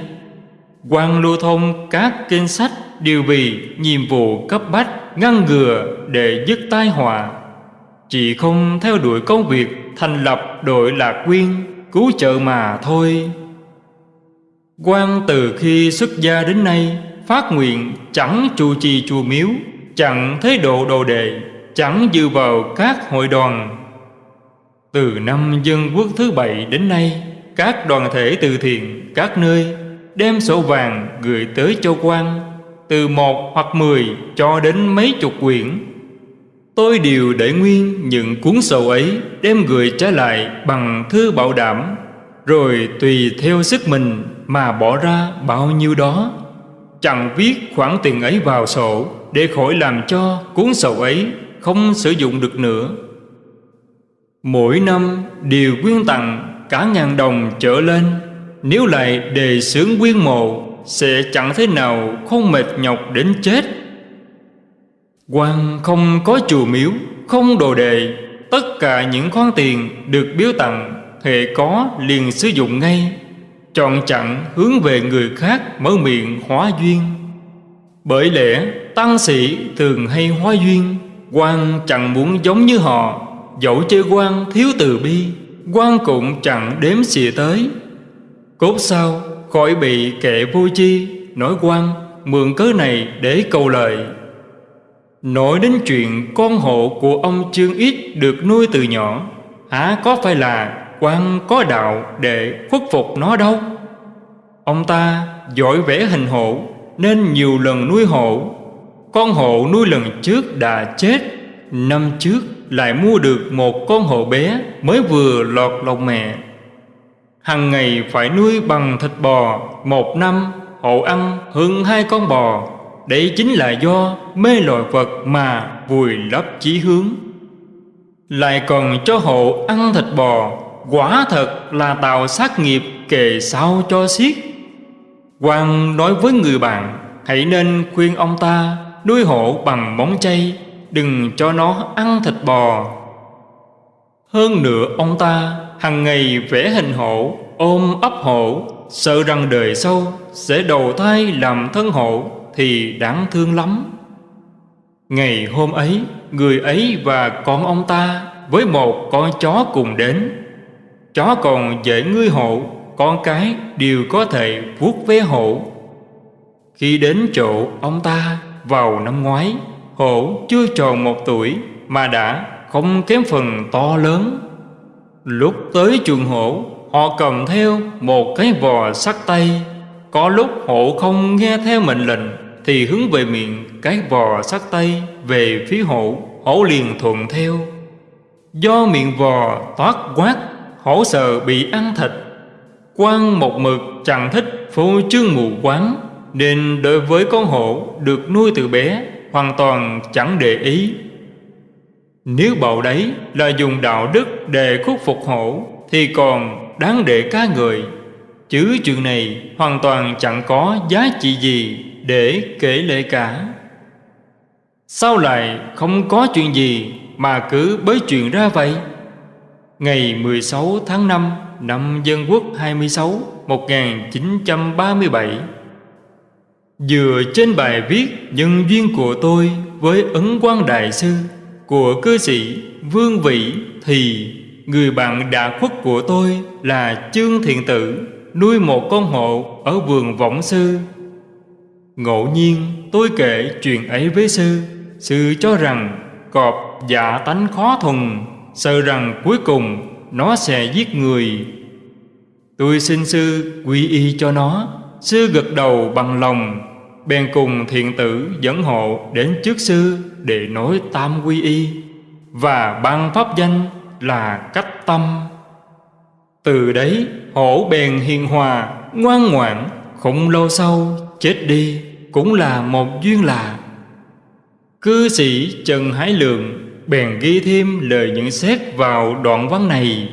A: quan lưu thông các kinh sách đều vì nhiệm vụ cấp bách ngăn ngừa để dứt tai họa. Chỉ không theo đuổi công việc thành lập đội lạc quyên cứu trợ mà thôi. Quan từ khi xuất gia đến nay Phát nguyện chẳng trụ trì chùa miếu, Chẳng thế độ đồ đệ Chẳng dự vào các hội đoàn. Từ năm dân quốc thứ bảy đến nay, Các đoàn thể từ thiện, Các nơi đem sổ vàng gửi tới châu quan, Từ một hoặc mười cho đến mấy chục quyển. Tôi đều để nguyên những cuốn sổ ấy Đem gửi trả lại bằng thư bảo đảm, Rồi tùy theo sức mình mà bỏ ra bao nhiêu đó. Chẳng viết khoản tiền ấy vào sổ Để khỏi làm cho cuốn sổ ấy không sử dụng được nữa. Mỗi năm đều quyên tặng cả ngàn đồng trở lên. Nếu lại đề xướng quyên mộ, Sẽ chẳng thế nào không mệt nhọc đến chết. Quan không có chùa miếu, Không đồ đề Tất cả những khoản tiền được biếu tặng Hệ có liền sử dụng ngay. Chọn chặn hướng về người khác mở miệng hóa duyên. Bởi lẽ, tăng sĩ thường hay hóa duyên. Quan chẳng muốn giống như họ, Dẫu chơi quan thiếu từ bi quan cũng chẳng đếm xỉa tới. Cốt sao, khỏi bị kẻ vô chi Nói quan mượn cớ này để cầu lời Nói đến chuyện con hộ của ông Trương Ít được nuôi từ nhỏ Hả có phải là quan có đạo để khuất phục nó đâu. Ông ta giỏi vẽ hình hộ Nên nhiều lần nuôi hộ Con hộ nuôi lần trước đã chết, Năm trước lại mua được một con hộ bé Mới vừa lọt lòng mẹ. Hằng ngày phải nuôi bằng thịt bò, Một năm hộ ăn hơn hai con bò. Đấy chính là do mê loài vật mà vùi lấp chí hướng. Lại còn cho hộ ăn thịt bò Quả thật là tạo sát nghiệp kề sau cho xiết. Quan nói với người bạn, Hãy nên khuyên ông ta, nuôi hộ bằng móng chay, Đừng cho nó ăn thịt bò. Hơn nữa, ông ta hàng ngày vẽ hình hổ Ôm ấp hổ Sợ rằng đời sau sẽ đầu thai làm thân hộ Thì đáng thương lắm. Ngày hôm ấy, Người ấy và con ông ta Với một con chó cùng đến. Chó còn dễ ngươi hộ, Con cái đều có thể vuốt vé hộ. Khi đến chỗ ông ta vào năm ngoái Hổ chưa tròn một tuổi Mà đã không kém phần to lớn. Lúc tới chuồng hổ Họ cầm theo một cái vò sắt tay. Có lúc hổ không nghe theo mệnh lệnh Thì hướng về miệng cái vò sắt tay Về phía hổ Hổ liền thuận theo. Do miệng vò toát quát Hổ sợ bị ăn thịt. Quan một mực chẳng thích phô trương mù quáng, Nên đối với con hổ được nuôi từ bé Hoàn toàn chẳng để ý. Nếu bầu đấy là dùng đạo đức để khuất phục hổ, Thì còn đáng để cá người Chứ chuyện này hoàn toàn chẳng có giá trị gì để kể lệ cả. Sao lại không có chuyện gì mà cứ bới chuyện ra vậy? Ngày 16 tháng 5 năm Dân Quốc 26 1937 Dựa trên bài viết Nhân duyên của tôi với Ấn Quang Đại Sư Của cư sĩ Vương Vĩ Thì người bạn đã khuất của tôi là Trương Thiện Tử, Nuôi một con hộ ở vườn Võng Sư. Ngẫu nhiên, tôi kể chuyện ấy với sư. Sư cho rằng cọp dạ tánh khó thùng Sợ rằng cuối cùng nó sẽ giết người. Tôi xin sư quy y cho nó. Sư gật đầu bằng lòng, Bèn cùng thiện tử dẫn hộ đến trước sư Để nói tam quy y. Và ban pháp danh là cách tâm. Từ đấy, hổ bèn hiền hòa, Ngoan ngoãn, Không lâu sau chết đi, Cũng là một duyên lạ. Cư sĩ Trần Hải Lượng Bèn ghi thêm lời nhận xét vào đoạn văn này.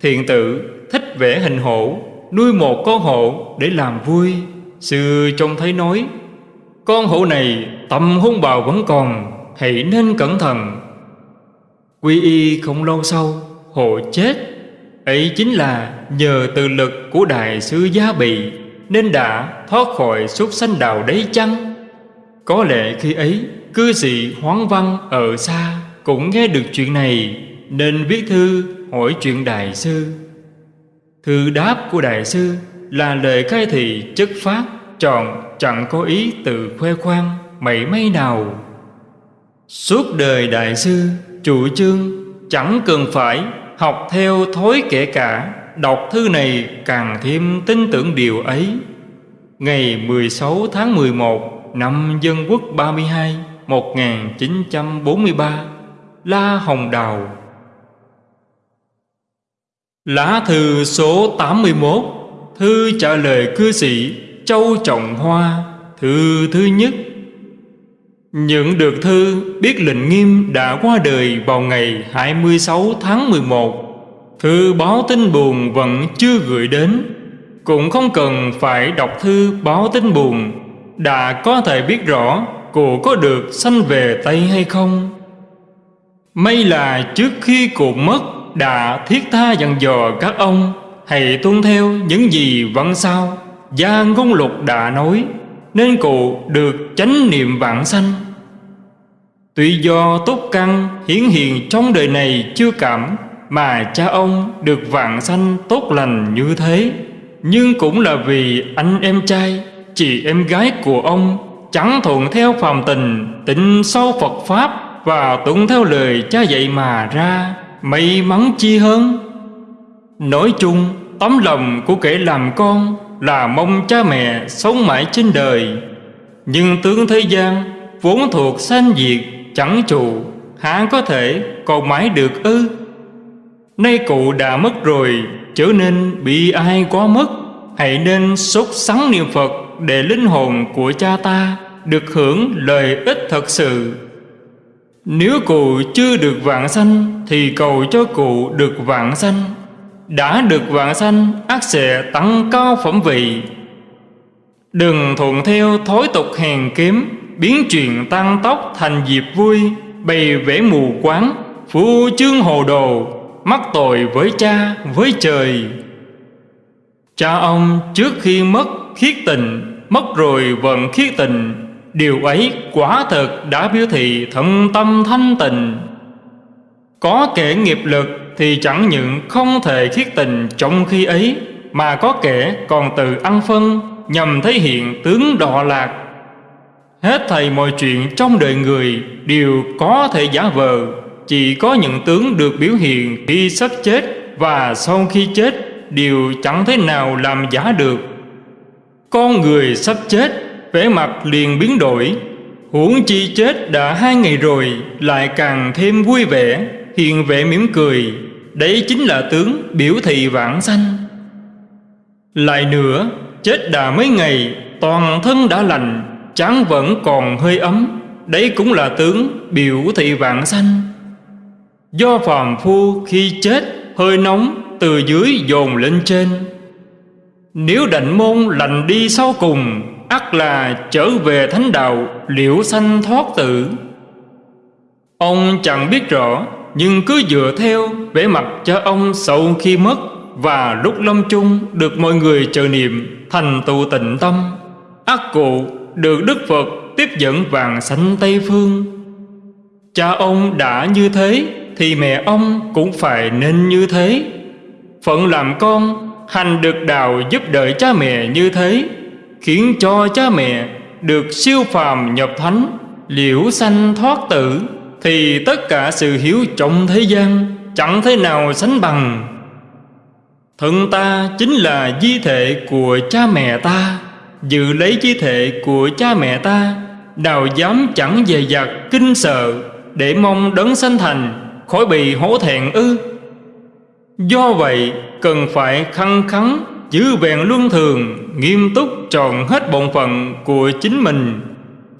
A: Thiện tử thích vẽ hình hổ, Nuôi một con hổ để làm vui Sư trông thấy nói, Con hổ này tâm hung bào vẫn còn, Hãy nên cẩn thận. Quy y không lâu sau, Hổ chết. Ấy chính là nhờ từ lực của Đại sư Gia Bị Nên đã thoát khỏi súc sanh đào đấy chăng? Có lẽ khi ấy, Cư sĩ Hoáng Văn ở xa cũng nghe được chuyện này, Nên viết thư hỏi chuyện Đại sư. Thư đáp của Đại sư Là lời khai thị chất phát Tròn chẳng có ý từ khoe khoang, Mảy may nào. Suốt đời đại sư, Chủ trương chẳng cần phải Học theo thói kể cả, Đọc thư này càng thêm tin tưởng điều ấy. Ngày 16 tháng 11 năm Dân Quốc 32 1943 La Hồng Đào. Lá thư số 81 Thư trả lời cư sĩ Châu Trọng Hoa, Thư thứ nhất. Nhận được thư biết lệnh nghiêm đã qua đời vào ngày 26 tháng 11 Thư báo tin buồn vẫn chưa gửi đến. Cũng không cần phải đọc thư báo tin buồn. Đã có thể biết rõ cụ có được sanh về Tây hay không? May là trước khi cụ mất Đã thiết tha dặn dò các ông, Hãy tuân theo những gì văn sao Gia ngôn lục đã nói, Nên cụ được chánh niệm vạn sanh. Tuy do tốt căn hiển hiện trong đời này chưa cảm Mà cha ông được vạn sanh tốt lành như thế, Nhưng cũng là vì anh em trai, Chị em gái của ông Chẳng thuận theo phàm tình Tịnh sâu Phật Pháp và tuân theo lời cha dạy mà ra, May mắn chi hơn. Nói chung, Tấm lòng của kẻ làm con Là mong cha mẹ sống mãi trên đời. Nhưng tướng thế gian, Vốn thuộc sanh diệt, Chẳng trụ, Há có thể còn mãi được ư? Nay cụ đã mất rồi Trở nên bị ai quá mất. Hãy nên sốt sắng niệm Phật Để linh hồn của cha ta Được hưởng lợi ích thật sự. Nếu cụ chưa được vạn sanh, Thì cầu cho cụ được vạn sanh. Đã được vạn sanh, ác sẽ tăng cao phẩm vị. Đừng thuận theo thói tục hèn kiếm, Biến chuyện tăng tốc thành dịp vui, Bày vẽ mù quáng Phu chương hồ đồ, Mắc tội với cha, với trời. Cha ông trước khi mất khiết tình, Mất rồi vẫn khiết tình. Điều ấy quả thực đã biểu thị thận tâm thanh tịnh. Có kẻ nghiệp lực thì chẳng những không thể khiết tình trong khi ấy Mà có kẻ còn tự ăn phân nhằm thể hiện tướng đọa lạc. Hết thầy mọi chuyện trong đời người đều có thể giả vờ. Chỉ có những tướng được biểu hiện khi sắp chết và sau khi chết đều chẳng thế nào làm giả được. Con người sắp chết, vẻ mặt liền biến đổi. Huống chi chết đã hai ngày rồi lại càng thêm vui vẻ Hiện vẻ mỉm cười. Đấy chính là tướng biểu thị vãng sanh. Lại nữa, chết đã mấy ngày toàn thân đã lành chán vẫn còn hơi ấm. Đấy cũng là tướng biểu thị vạn sanh. Do phàm phu khi chết hơi nóng từ dưới dồn lên trên. Nếu đảnh môn lành đi sau cùng ắt là trở về thánh đạo liễu sanh thoát tử Ông chẳng biết rõ, Nhưng cứ dựa theo vẻ mặt cho ông sau khi mất Và lúc lâm chung được mọi người chờ niệm Thành tụ tịnh tâm ắt cụ được Đức Phật tiếp dẫn vàng sanh Tây Phương. Cha ông đã như thế thì mẹ ông cũng phải nên như thế. Phận làm con, hành được đạo giúp đợi cha mẹ như thế khiến cho cha mẹ được siêu phàm nhập thánh, liễu sanh thoát tử, thì tất cả sự hiếu trọng thế gian chẳng thế nào sánh bằng. Thân ta chính là di thể của cha mẹ ta. Dự lấy di thể của cha mẹ ta, Nào dám chẳng dè dặt kinh sợ Để mong đấng sanh thành, Khỏi bị hổ thẹn ư? Do vậy, cần phải khăng khắng Giữ vẹn luân thường, Nghiêm túc tròn hết bổn phận của chính mình.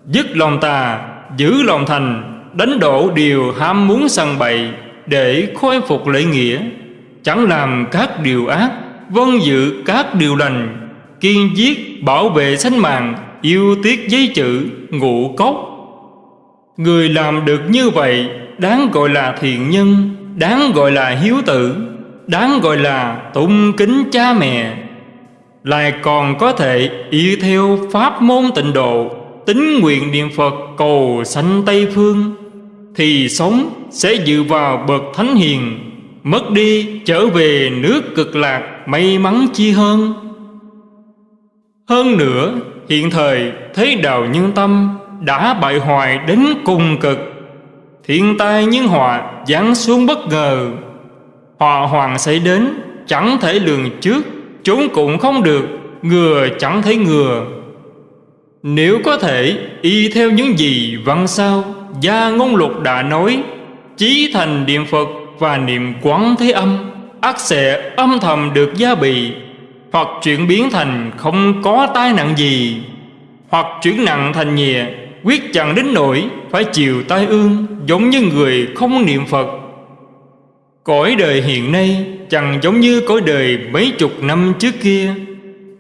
A: Dứt lòng tà, Giữ lòng thành, Đánh đổ điều ham muốn săn bậy Để khôi phục lễ nghĩa. Chẳng làm các điều ác Vâng giữ các điều lành. Kiên giết, bảo vệ sanh mạng, yêu tiếc giấy chữ, ngũ cốc. Người làm được như vậy, đáng gọi là thiện nhân, đáng gọi là hiếu tử, đáng gọi là tụng kính cha mẹ lại còn có thể y theo pháp môn tịnh độ, tính nguyện niệm phật cầu sanh tây phương, thì sống sẽ dự vào bậc thánh hiền, mất đi trở về nước cực lạc may mắn chi hơn. Hơn nữa, hiện thời thế đạo nhân tâm đã bại hoại đến cùng cực. Thiên tai nhân họa giáng xuống bất ngờ Họa hoàng xảy đến chẳng thể lường trước chúng cũng không được, Ngừa chẳng thấy ngừa. Nếu có thể, y theo những gì văn sao, Gia ngôn lục đã nói, Chí thành niệm Phật và niệm quán thế âm ắt sẽ âm thầm được gia bị Hoặc chuyển biến thành không có tai nạn gì, Hoặc chuyển nặng thành nhẹ, Quyết chẳng đến nỗi phải chịu tai ương Giống như người không niệm Phật. Cõi đời hiện nay chẳng giống như cõi đời mấy chục năm trước kia.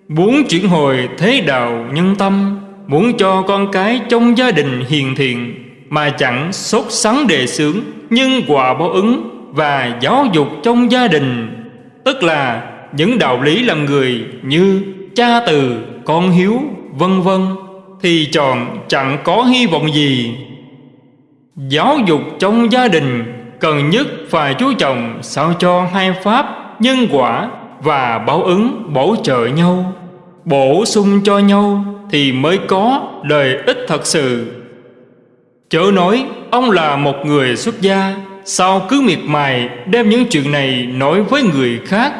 A: Muốn chuyển hồi thế đạo nhân tâm Muốn cho con cái trong gia đình hiền thiện Mà chẳng sốt sắng đề xướng Nhưng quả báo ứng và giáo dục trong gia đình. Tức là những đạo lý làm người như cha từ, con hiếu, vân vân Thì chọn chẳng có hy vọng gì. Giáo dục trong gia đình cần nhất phải chú trọng sao cho hai pháp, nhân quả và báo ứng bổ trợ nhau. Bổ sung cho nhau thì mới có lợi ích thật sự. Chớ nói ông là một người xuất gia, sao cứ miệt mài đem những chuyện này nói với người khác?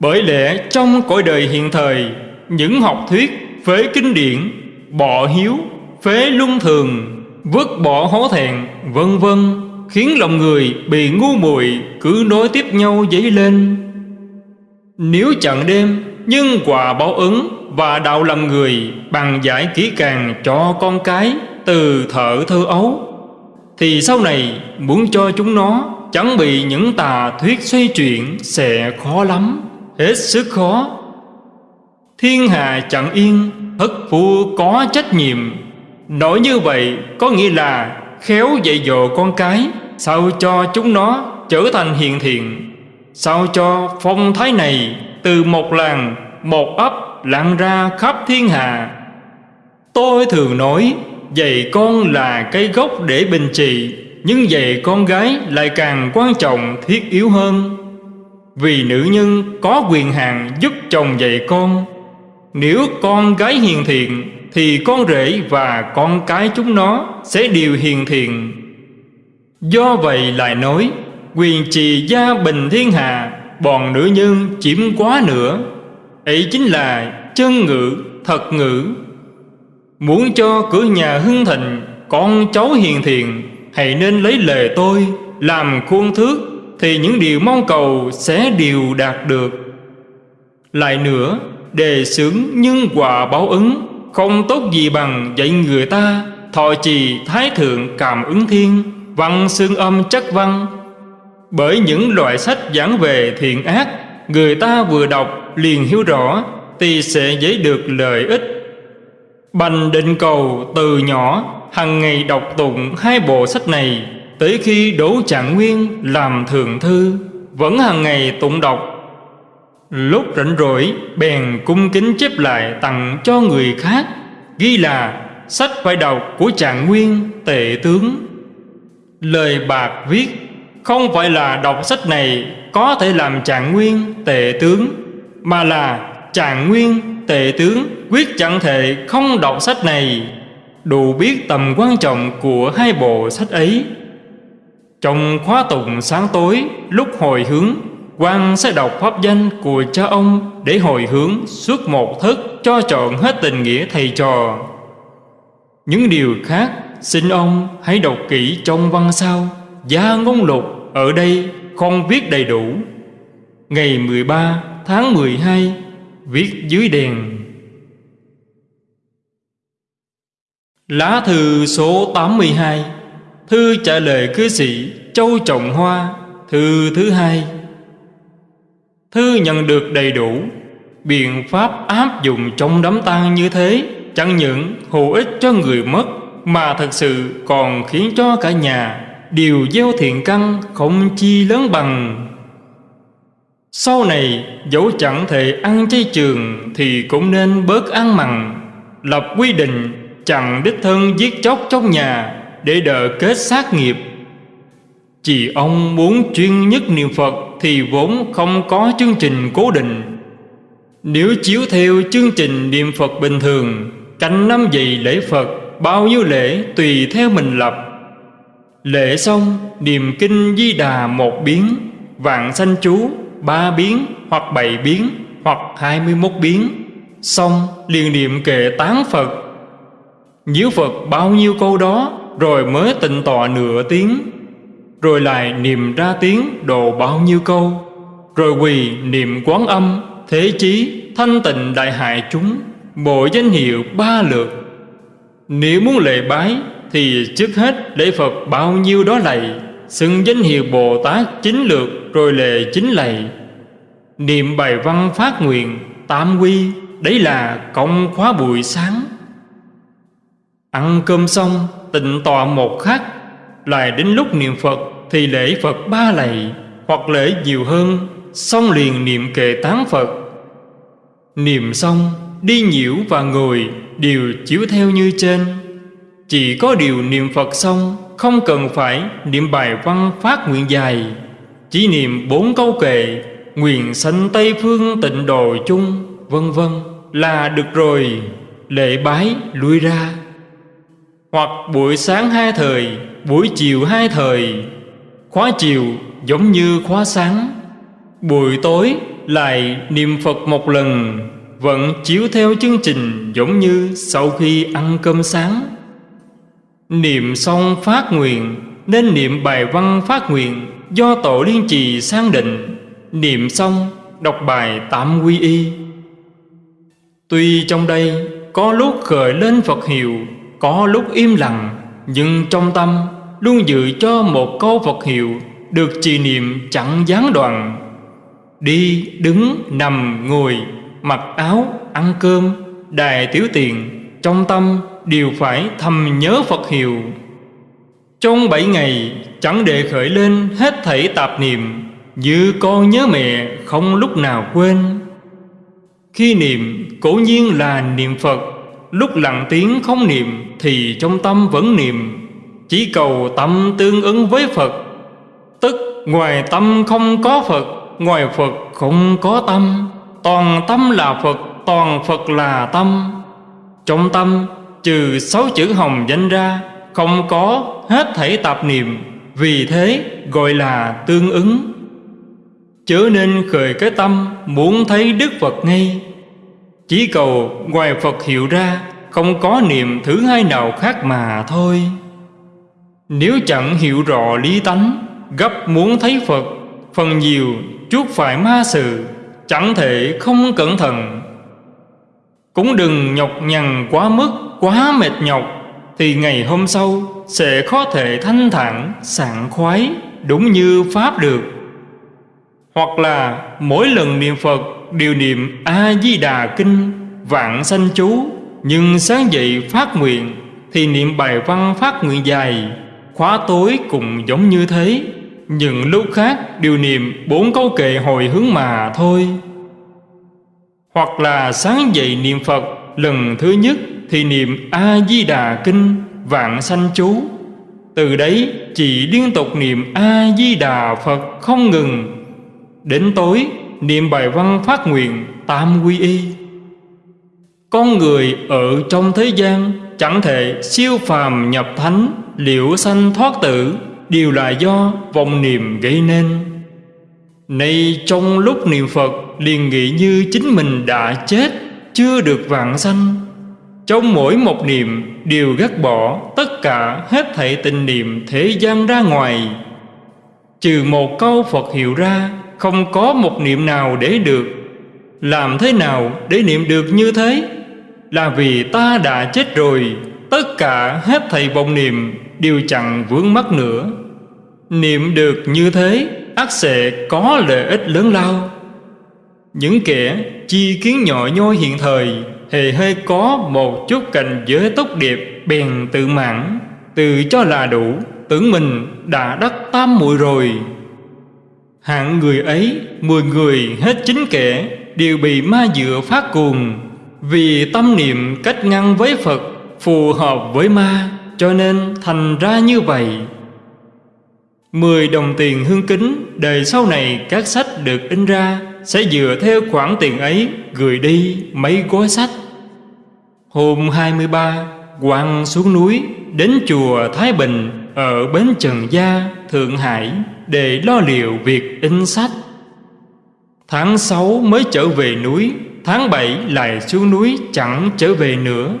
A: Bởi lẽ trong cõi đời hiện thời, những học thuyết phế kinh điển, bỏ hiếu, phế luân thường, vứt bỏ hố thẹn, vân vân khiến lòng người bị ngu muội cứ nối tiếp nhau dấy lên. Nếu chẳng đêm nhân quả báo ứng và đạo làm người bằng giải kỹ càng cho con cái từ thở thơ ấu, thì sau này muốn cho chúng nó chẳng bị những tà thuyết xoay chuyển sẽ khó lắm, hết sức khó. Thiên hạ chẳng yên, thất phu có trách nhiệm. Nói như vậy có nghĩa là khéo dạy dỗ con cái, sao cho chúng nó trở thành hiền thiện. Sao cho phong thái này từ một làng, một ấp lan ra khắp thiên hạ. Tôi thường nói, dạy con là cái gốc để bình trị nhưng dạy con gái lại càng quan trọng, thiết yếu hơn. Vì nữ nhân có quyền hạn giúp chồng dạy con. Nếu con gái hiền thiện thì con rể và con cái chúng nó sẽ đều hiền thiện. Do vậy lại nói, quyền trì gia bình thiên hạ, bọn nữ nhân chiếm quá nữa ấy chính là chân ngữ thật ngữ muốn cho cửa nhà hưng thịnh, con cháu hiền thiện, hãy nên lấy lời tôi làm khuôn thước, thì những điều mong cầu sẽ đều đạt được. Lại nữa, đề xướng nhân quả báo ứng không tốt gì bằng dạy người ta, thọ trì thái thượng cảm ứng thiên, văn xương âm chất văn. Bởi những loại sách giảng về thiện ác, người ta vừa đọc liền hiểu rõ, thì sẽ dễ được lợi ích. Bành định cầu từ nhỏ hàng ngày đọc tụng hai bộ sách này, tới khi đỗ trạng nguyên làm thượng thư, vẫn hàng ngày tụng đọc lúc rảnh rỗi, bèn cung kính chép lại tặng cho người khác, ghi là sách phải đọc của trạng nguyên, tệ tướng. Lời bạc viết, không phải là đọc sách này có thể làm trạng nguyên, tệ tướng, mà là trạng nguyên, tệ tướng quyết chẳng thể không đọc sách này. Đủ biết tầm quan trọng của hai bộ sách ấy. Trong khóa tụng sáng tối, lúc hồi hướng quan sẽ đọc pháp danh của cha ông để hồi hướng suốt một thức cho trọn hết tình nghĩa thầy trò. Những điều khác, xin ông hãy đọc kỹ trong văn sao gia ngôn lục ở đây không viết đầy đủ. Ngày 13 tháng 12 viết dưới đèn. Lá thư số 82 Thư trả lời cư sĩ Châu Trọng Hoa, Thư thứ hai. Thư nhận được đầy đủ. Biện pháp áp dụng trong đám tang như thế Chẳng những hữu ích cho người mất, Mà thật sự còn khiến cho cả nhà Đều gieo thiện căn không chi lớn bằng. Sau này, dẫu chẳng thể ăn chay trường Thì cũng nên bớt ăn mặn, Lập quy định chẳng đích thân giết chóc trong nhà để đợi kết sát nghiệp. Chỉ ông muốn chuyên nhất niệm Phật thì vốn không có chương trình cố định. Nếu chiếu theo chương trình niệm Phật bình thường, Canh năm dậy lễ Phật, Bao nhiêu lễ tùy theo mình lập. Lễ xong, Niệm kinh di đà một biến, Vạn sanh chú ba biến Hoặc bảy biến Hoặc hai mươi mốt biến. Xong, liền niệm kệ tán Phật. Nhiễu Phật bao nhiêu câu đó, Rồi mới tịnh tọa nửa tiếng. Rồi lại niệm ra tiếng đồ bao nhiêu câu. Rồi quỳ niệm quán âm, Thế chí, thanh tịnh đại hại chúng Bộ danh hiệu ba lượt. Nếu muốn lệ bái, Thì trước hết lễ Phật bao nhiêu đó lạy, Xưng danh hiệu Bồ Tát chín lượt, Rồi lệ chín lạy. Niệm bài văn phát nguyện, Tam quy, Đấy là công khóa buổi sáng. Ăn cơm xong, tịnh tọa một khắc lại đến lúc niệm Phật Thì lễ Phật ba lạy, Hoặc lễ nhiều hơn, Xong liền niệm kệ tán Phật. Niệm xong, Đi nhiễu và ngồi Đều chiếu theo như trên. Chỉ có điều niệm Phật xong, Không cần phải niệm bài văn phát nguyện dài, Chỉ niệm bốn câu kệ, Nguyện sanh Tây Phương tịnh độ chung, Vân vân, là được rồi, Lễ bái lui ra. Hoặc buổi sáng hai thời Buổi chiều hai thời. Khóa chiều giống như khóa sáng. Buổi tối lại niệm Phật một lần, Vẫn chiếu theo chương trình giống như sau khi ăn cơm sáng. Niệm xong phát nguyện, Nên niệm bài văn phát nguyện Do tổ liên trì sang định. Niệm xong, đọc bài tạm quy y. Tuy trong đây có lúc khởi lên Phật hiệu, Có lúc im lặng nhưng trong tâm luôn dự cho một câu Phật hiệu Được trì niệm chẳng gián đoạn. Đi, đứng, nằm, ngồi Mặc áo, ăn cơm Đài tiểu tiền Trong tâm đều phải thầm nhớ Phật hiệu. Trong bảy ngày chẳng để khởi lên hết thảy tạp niệm Như con nhớ mẹ không lúc nào quên. Khi niệm cố nhiên là niệm Phật Lúc lặng tiếng không niệm thì trong tâm vẫn niệm Chỉ cầu tâm tương ứng với Phật. Tức ngoài tâm không có Phật, Ngoài Phật không có tâm. Toàn tâm là Phật, Toàn Phật là tâm. Trong tâm, trừ sáu chữ hồng danh ra, Không có hết thảy tạp niệm. Vì thế, gọi là tương ứng. Chớ nên khởi cái tâm Muốn thấy Đức Phật ngay. Chỉ cầu ngoài Phật hiệu ra không có niệm thứ hai nào khác mà thôi. Nếu chẳng hiểu rõ lý tánh, Gấp muốn thấy Phật, Phần nhiều chuốc phải ma sự, Chẳng thể không cẩn thận. Cũng đừng nhọc nhằn quá mức, Quá mệt nhọc, Thì ngày hôm sau Sẽ khó thể thanh thản, sảng khoái, Đúng như Pháp được. Hoặc là mỗi lần niệm Phật Đều niệm A-di-đà kinh, Vạn sanh chú nhưng sáng dậy phát nguyện, Thì niệm bài văn phát nguyện dài. Khóa tối cũng giống như thế. Những lúc khác, đều niệm bốn câu kệ hồi hướng mà thôi. Hoặc là sáng dậy niệm Phật, Lần thứ nhất thì niệm A-di-đà kinh, Vạn sanh chú. Từ đấy, chỉ liên tục niệm A-di-đà Phật không ngừng. Đến tối, niệm bài văn phát nguyện Tam quy y. Con người ở trong thế gian Chẳng thể siêu phàm nhập thánh, Liễu sanh thoát tử. Đều là do vọng niệm gây nên. Nay trong lúc niệm Phật, liền nghĩ như chính mình đã chết, Chưa được vạn sanh. Trong mỗi một niệm đều gác bỏ Tất cả hết thảy tình niệm thế gian ra ngoài. Trừ một câu Phật hiệu ra, Không có một niệm nào để được. Làm thế nào để niệm được như thế? Là vì ta đã chết rồi, Tất cả hết thầy vọng niệm Đều chẳng vướng mắc nữa. Niệm được như thế ắt sẽ có lợi ích lớn lao. Những kẻ chi kiến nhỏ nhoi hiện thời, Hề hơi có một chút cảnh giới tốt đẹp Bèn tự mãn, Tự cho là đủ, Tưởng mình đã đắc tam muội rồi. Hạng người ấy, Mười người hết chín kẻ Đều bị ma dựa phát cuồng. Vì tâm niệm cách ngăn với Phật Phù hợp với ma Cho nên thành ra như vậy. Mười đồng tiền hương kính Đời sau này các sách được in ra Sẽ dựa theo khoản tiền ấy Gửi đi mấy gói sách. Hôm 23 Quang xuống núi Đến chùa Thái Bình Ở Bến Trần Gia, Thượng Hải Để lo liệu việc in sách. Tháng 6 mới trở về núi Tháng 7 lại xuống núi chẳng trở về nữa.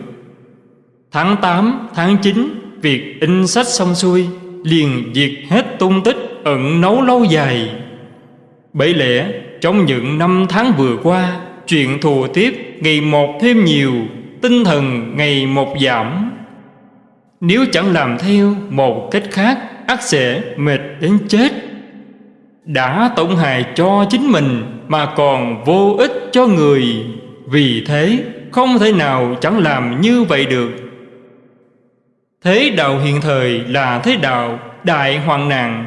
A: Tháng 8, tháng 9 Việc in sách xong xuôi Liền diệt hết tung tích ẩn nấu lâu dài. Bởi lẽ trong những năm tháng vừa qua Chuyện thù tiếp ngày một thêm nhiều Tinh thần ngày một giảm. Nếu chẳng làm theo một cách khác ắt sẽ mệt đến chết. Đã tổn hại cho chính mình Mà còn vô ích cho người. Vì thế không thể nào chẳng làm như vậy được. Thế đạo hiện thời là thế đạo đại hoàng nạn.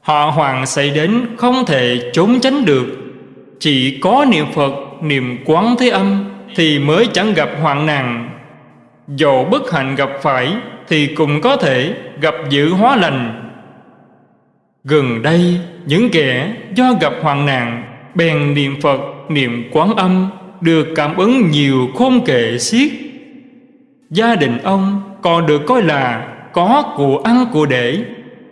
A: Họ hoàng xảy đến không thể trốn tránh được. Chỉ có niệm Phật, niệm quán thế âm Thì mới chẳng gặp hoạn nạn. Dầu bất hạnh gặp phải Thì cũng có thể gặp dự hóa lành. Gần đây những kẻ do gặp hoạn nạn Bèn niệm Phật, niệm quán âm Được cảm ứng nhiều khôn kệ xiết. Gia đình ông còn được coi là có của ăn của để.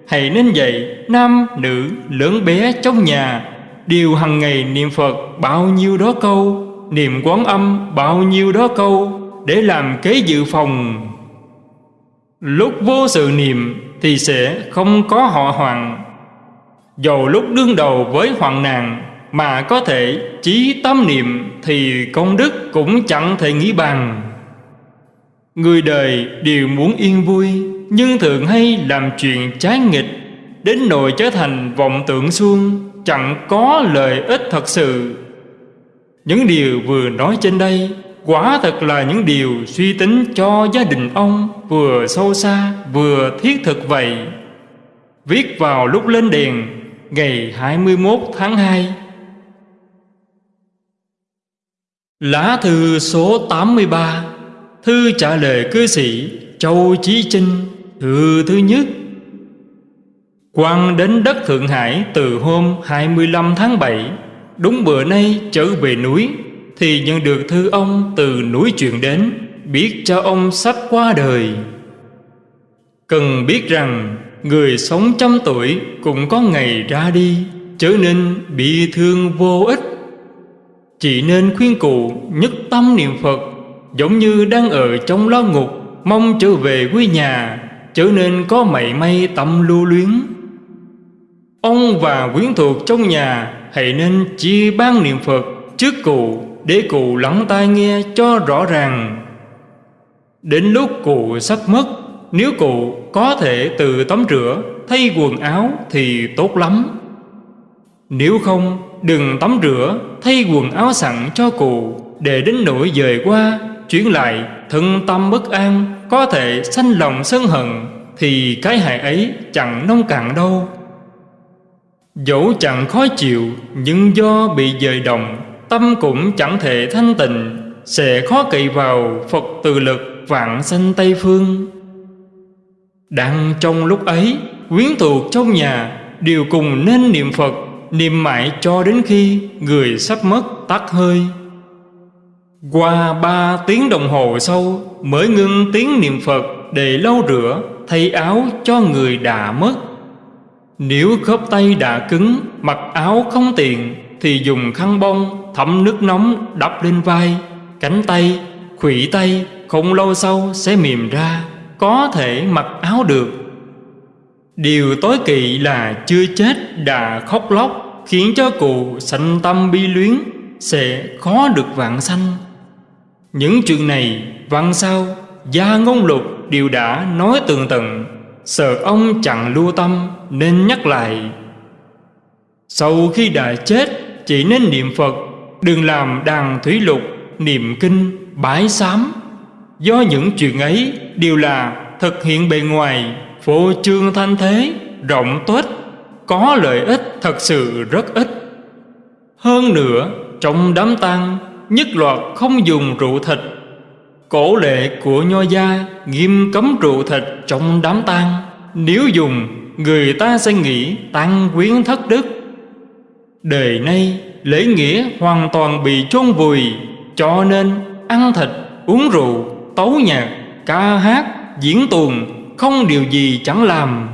A: Hãy nên vậy nam nữ lớn bé trong nhà Đều hằng ngày niệm Phật bao nhiêu đó câu Niệm quán âm bao nhiêu đó câu Để làm kế dự phòng. Lúc vô sự niệm thì sẽ không có họ hoàng Dầu lúc đương đầu với hoạn nạn Mà có thể chí tâm niệm Thì công đức cũng chẳng thể nghĩ bằng Người đời đều muốn yên vui, Nhưng thường hay làm chuyện trái nghịch, Đến nỗi trở thành vọng tưởng suông, Chẳng có lợi ích thật sự. Những điều vừa nói trên đây, Quả thật là những điều suy tính cho gia đình ông Vừa sâu xa, vừa thiết thực vậy. Viết vào lúc lên đèn Ngày 21 tháng 2 Lá thư số 83 Thư trả lời cư sĩ Châu Chí Trinh Thư thứ nhất. Quan đến đất Thượng Hải từ hôm 25 tháng 7 Đúng bữa nay trở về núi, Thì nhận được thư ông từ núi truyền đến, Biết cho ông sắp qua đời. Cần biết rằng Người sống trăm tuổi cũng có ngày ra đi Trở nên bị thương vô ích. Chỉ nên khuyên cụ nhất tâm niệm Phật, Giống như đang ở trong lao ngục, Mong trở về quê nhà Trở nên có mảy may tâm lưu luyến. Ông và quyến thuộc trong nhà, Hãy nên chia ban niệm Phật trước cụ Để cụ lắng tai nghe cho rõ ràng. Đến lúc cụ sắp mất nếu cụ có thể tự tắm rửa, Thay quần áo thì tốt lắm. Nếu không, đừng tắm rửa, Thay quần áo sẵn cho cụ. Để đến nỗi dời qua, Chuyển lại, thân tâm bất an, Có thể sanh lòng sân hận, Thì cái hại ấy chẳng nông cạn đâu. Dẫu chẳng khó chịu, Nhưng do bị dời động, Tâm cũng chẳng thể thanh tịnh. Sẽ khó cậy vào Phật từ lực vạn sanh Tây Phương. Đang trong lúc ấy Quyến thuộc trong nhà Đều cùng nên niệm Phật Niệm mãi cho đến khi Người sắp mất tắt hơi. Qua ba tiếng đồng hồ sau Mới ngưng tiếng niệm Phật Để lau rửa Thay áo cho người đã mất. Nếu khớp tay đã cứng Mặc áo không tiện Thì dùng khăn bông thấm nước nóng đắp lên vai Cánh tay, khủy tay Không lâu sau sẽ mềm ra. Có thể mặc áo được. Điều tối kỵ là chưa chết đã khóc lóc, Khiến cho cụ sanh tâm bi luyến, Sẽ khó được vạn sanh. Những chuyện này, văn sau Gia ngôn lục đều đã nói tường tận, Sợ ông chẳng lưu tâm nên nhắc lại. Sau khi đã chết, chỉ nên niệm Phật, Đừng làm đàn thủy lục, niệm kinh, bái sám. Do những chuyện ấy đều là thực hiện bề ngoài Phô trương thanh thế rộng tuếch Có lợi ích thật sự rất ít. Hơn nữa trong đám tang Nhất loạt không dùng rượu thịt. Cổ lệ của nho gia nghiêm cấm rượu thịt trong đám tang. Nếu dùng người ta sẽ nghĩ tăng quyến thất đức. Đời nay lễ nghĩa hoàn toàn bị chôn vùi Cho nên ăn thịt, uống rượu, tấu nhạc, ca hát, diễn tuồng Không điều gì chẳng làm.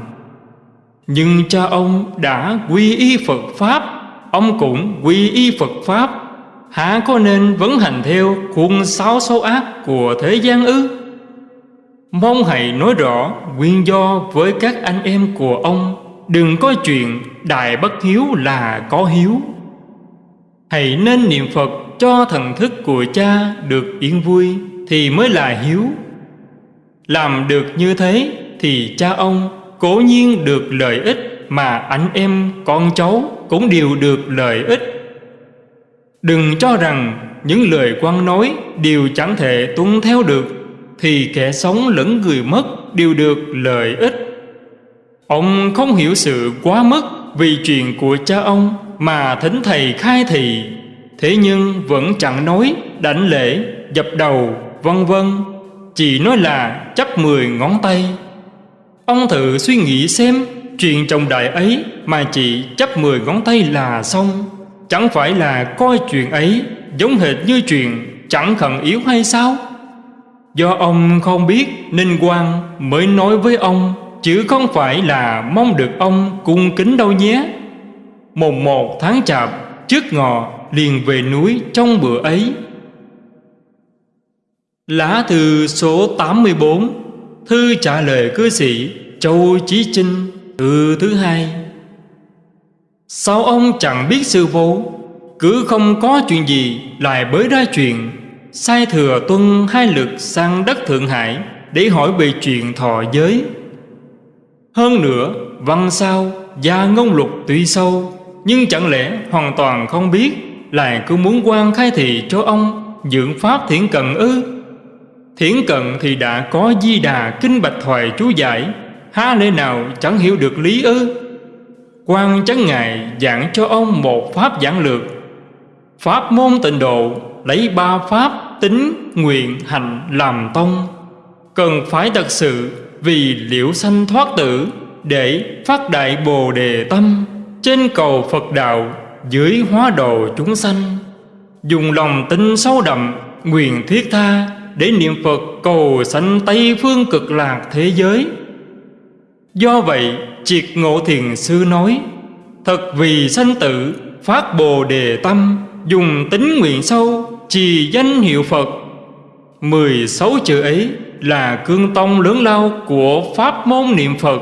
A: Nhưng cha ông đã quy y Phật Pháp Ông cũng quy y Phật Pháp. Hả có nên vẫn hành theo khuôn sáu số ác của thế gian ư? Mong hãy nói rõ nguyên do với các anh em của ông. Đừng có chuyện đại bất hiếu là có hiếu. Hãy nên niệm Phật cho thần thức của cha được yên vui. Thì mới là hiếu. Làm được như thế thì cha ông cố nhiên được lợi ích Mà anh em con cháu cũng đều được lợi ích. Đừng cho rằng những lời quan nói đều chẳng thể tuân theo được Thì kẻ sống lẫn người mất đều được lợi ích. Ông không hiểu sự quá mức vì chuyện của cha ông mà thính thầy khai thị Thế nhưng vẫn chẳng nói, đảnh lễ, dập đầu, vân vân, Chỉ nói là chấp mười ngón tay. Ông thử suy nghĩ xem, Chuyện trọng đại ấy mà chỉ chấp mười ngón tay là xong. Chẳng phải là coi chuyện ấy giống hệt như chuyện chẳng khẩn yếu hay sao? Do ông không biết nên quan mới nói với ông, Chứ không phải là mong được ông cung kính đâu nhé. Mùng một tháng chạp, Trước ngọ liền về núi trong bữa ấy. Lá thư số 84 Thư trả lời cư sĩ Châu Chí Trinh Từ thứ hai. Sao ông chẳng biết sư vô Cứ không có chuyện gì Lại bới ra chuyện. Sai thừa tuân hai lực sang đất Thượng Hải Để hỏi về chuyện thọ giới. Hơn nữa, văn sao, Gia ngôn lục tuy sâu, Nhưng chẳng lẽ hoàn toàn không biết, Lại cứ muốn quan khai thị cho ông, Dưỡng pháp thiện cận ư? Thiển cận thì đã có di đà Kinh bạch thoại chú giải. Há lẽ nào chẳng hiểu được lý ư? Quan chấn ngài giảng cho ông một pháp giảng lược. Pháp môn tịnh độ Lấy ba pháp tính, nguyện, hành làm tông. Cần phải thật sự vì liễu sanh thoát tử để phát đại bồ đề tâm trên cầu Phật đạo dưới hóa đồ chúng sanh. Dùng lòng tin sâu đậm nguyện thiết tha để niệm Phật cầu sanh Tây phương cực lạc thế giới. Do vậy triệt ngộ thiền sư nói thật vì sanh tử phát bồ đề tâm dùng tính nguyện sâu trì danh hiệu Phật. Mười sáu chữ ấy là cương tông lớn lao của pháp môn niệm Phật.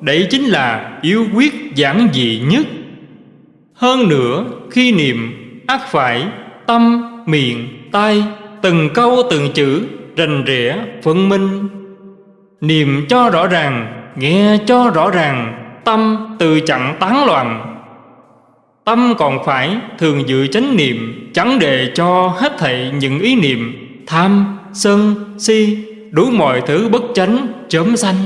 A: Đấy chính là yếu quyết giản dị nhất. Hơn nữa khi niệm ác phải tâm, miệng, tai Từng câu từng chữ rành rẽ phân minh. Niệm cho rõ ràng, nghe cho rõ ràng Tâm từ chẳng tán loạn. Tâm còn phải thường giữ chánh niệm Chẳng để cho hết thảy những ý niệm Tham, sân, si Đủ mọi thứ bất chánh, chớm sanh.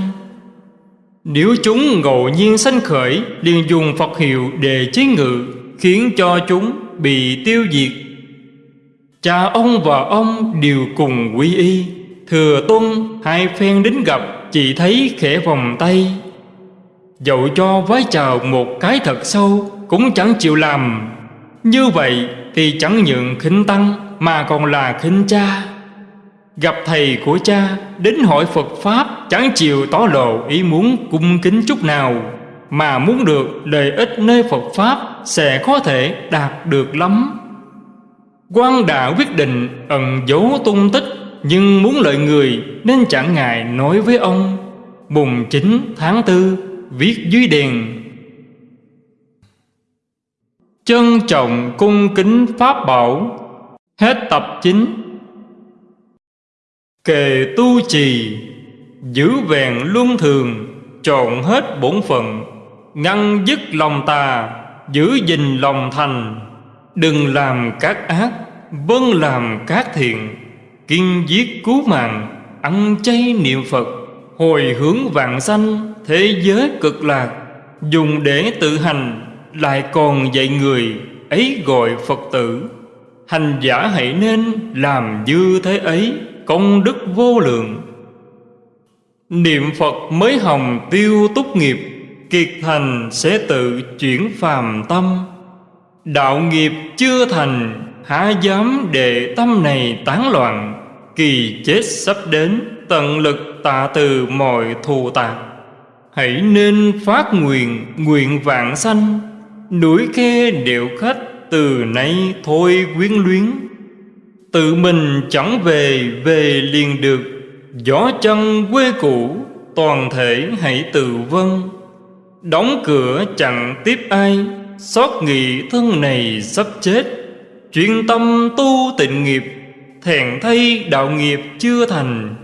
A: Nếu chúng ngộ nhiên sanh khởi liền dùng Phật hiệu để chế ngự Khiến cho chúng bị tiêu diệt. Cha ông và ông đều cùng quy y. Thừa tuân, hai phen đến gặp, Chỉ thấy khẽ vòng tay. Dẫu cho vái chào một cái thật sâu, Cũng chẳng chịu làm. Như vậy thì chẳng những khinh tăng, Mà còn là khinh cha. Gặp thầy của cha, Đến hỏi Phật Pháp, Chẳng chịu tỏ lộ ý muốn cung kính chút nào. Mà muốn được lợi ích nơi Phật Pháp, Sẽ có thể đạt được lắm quan đã quyết định ẩn giấu tung tích, Nhưng muốn lợi người Nên chẳng ngại nói với ông. Mùng 9 tháng 4 Viết dưới đèn. Trân trọng cung kính Pháp bảo. Hết tập 9 Kề tu trì, Giữ vẹn luân thường, trọn hết bổn phận, Ngăn dứt lòng tà, Giữ gìn lòng thành. Đừng làm các ác Vâng làm các thiện. Kiên giết cứu mạng, Ăn chay niệm Phật. Hồi hướng vạn sanh, Thế giới cực lạc. Dùng để tự hành, Lại còn dạy người, Ấy gọi Phật tử. Hành giả hãy nên làm như thế ấy, công đức vô lượng. Niệm Phật mới hồng tiêu túc nghiệp, Kiệt thành sẽ tự chuyển phàm tâm. Đạo nghiệp chưa thành, Há dám để tâm này tán loạn. Kỳ chết sắp đến, Tận lực tạ từ mọi thù tạc Hãy nên phát nguyện Nguyện vạn sanh. Núi khe điệu khách, Từ nay thôi quyến luyến. Tự mình chẳng về Về liền được. Gió chân quê cũ, Toàn thể hãy tự vân Đóng cửa chẳng tiếp ai. Xót nghị thân này sắp chết. Chuyên tâm tu tịnh nghiệp Thẹn thay đạo nghiệp chưa thành.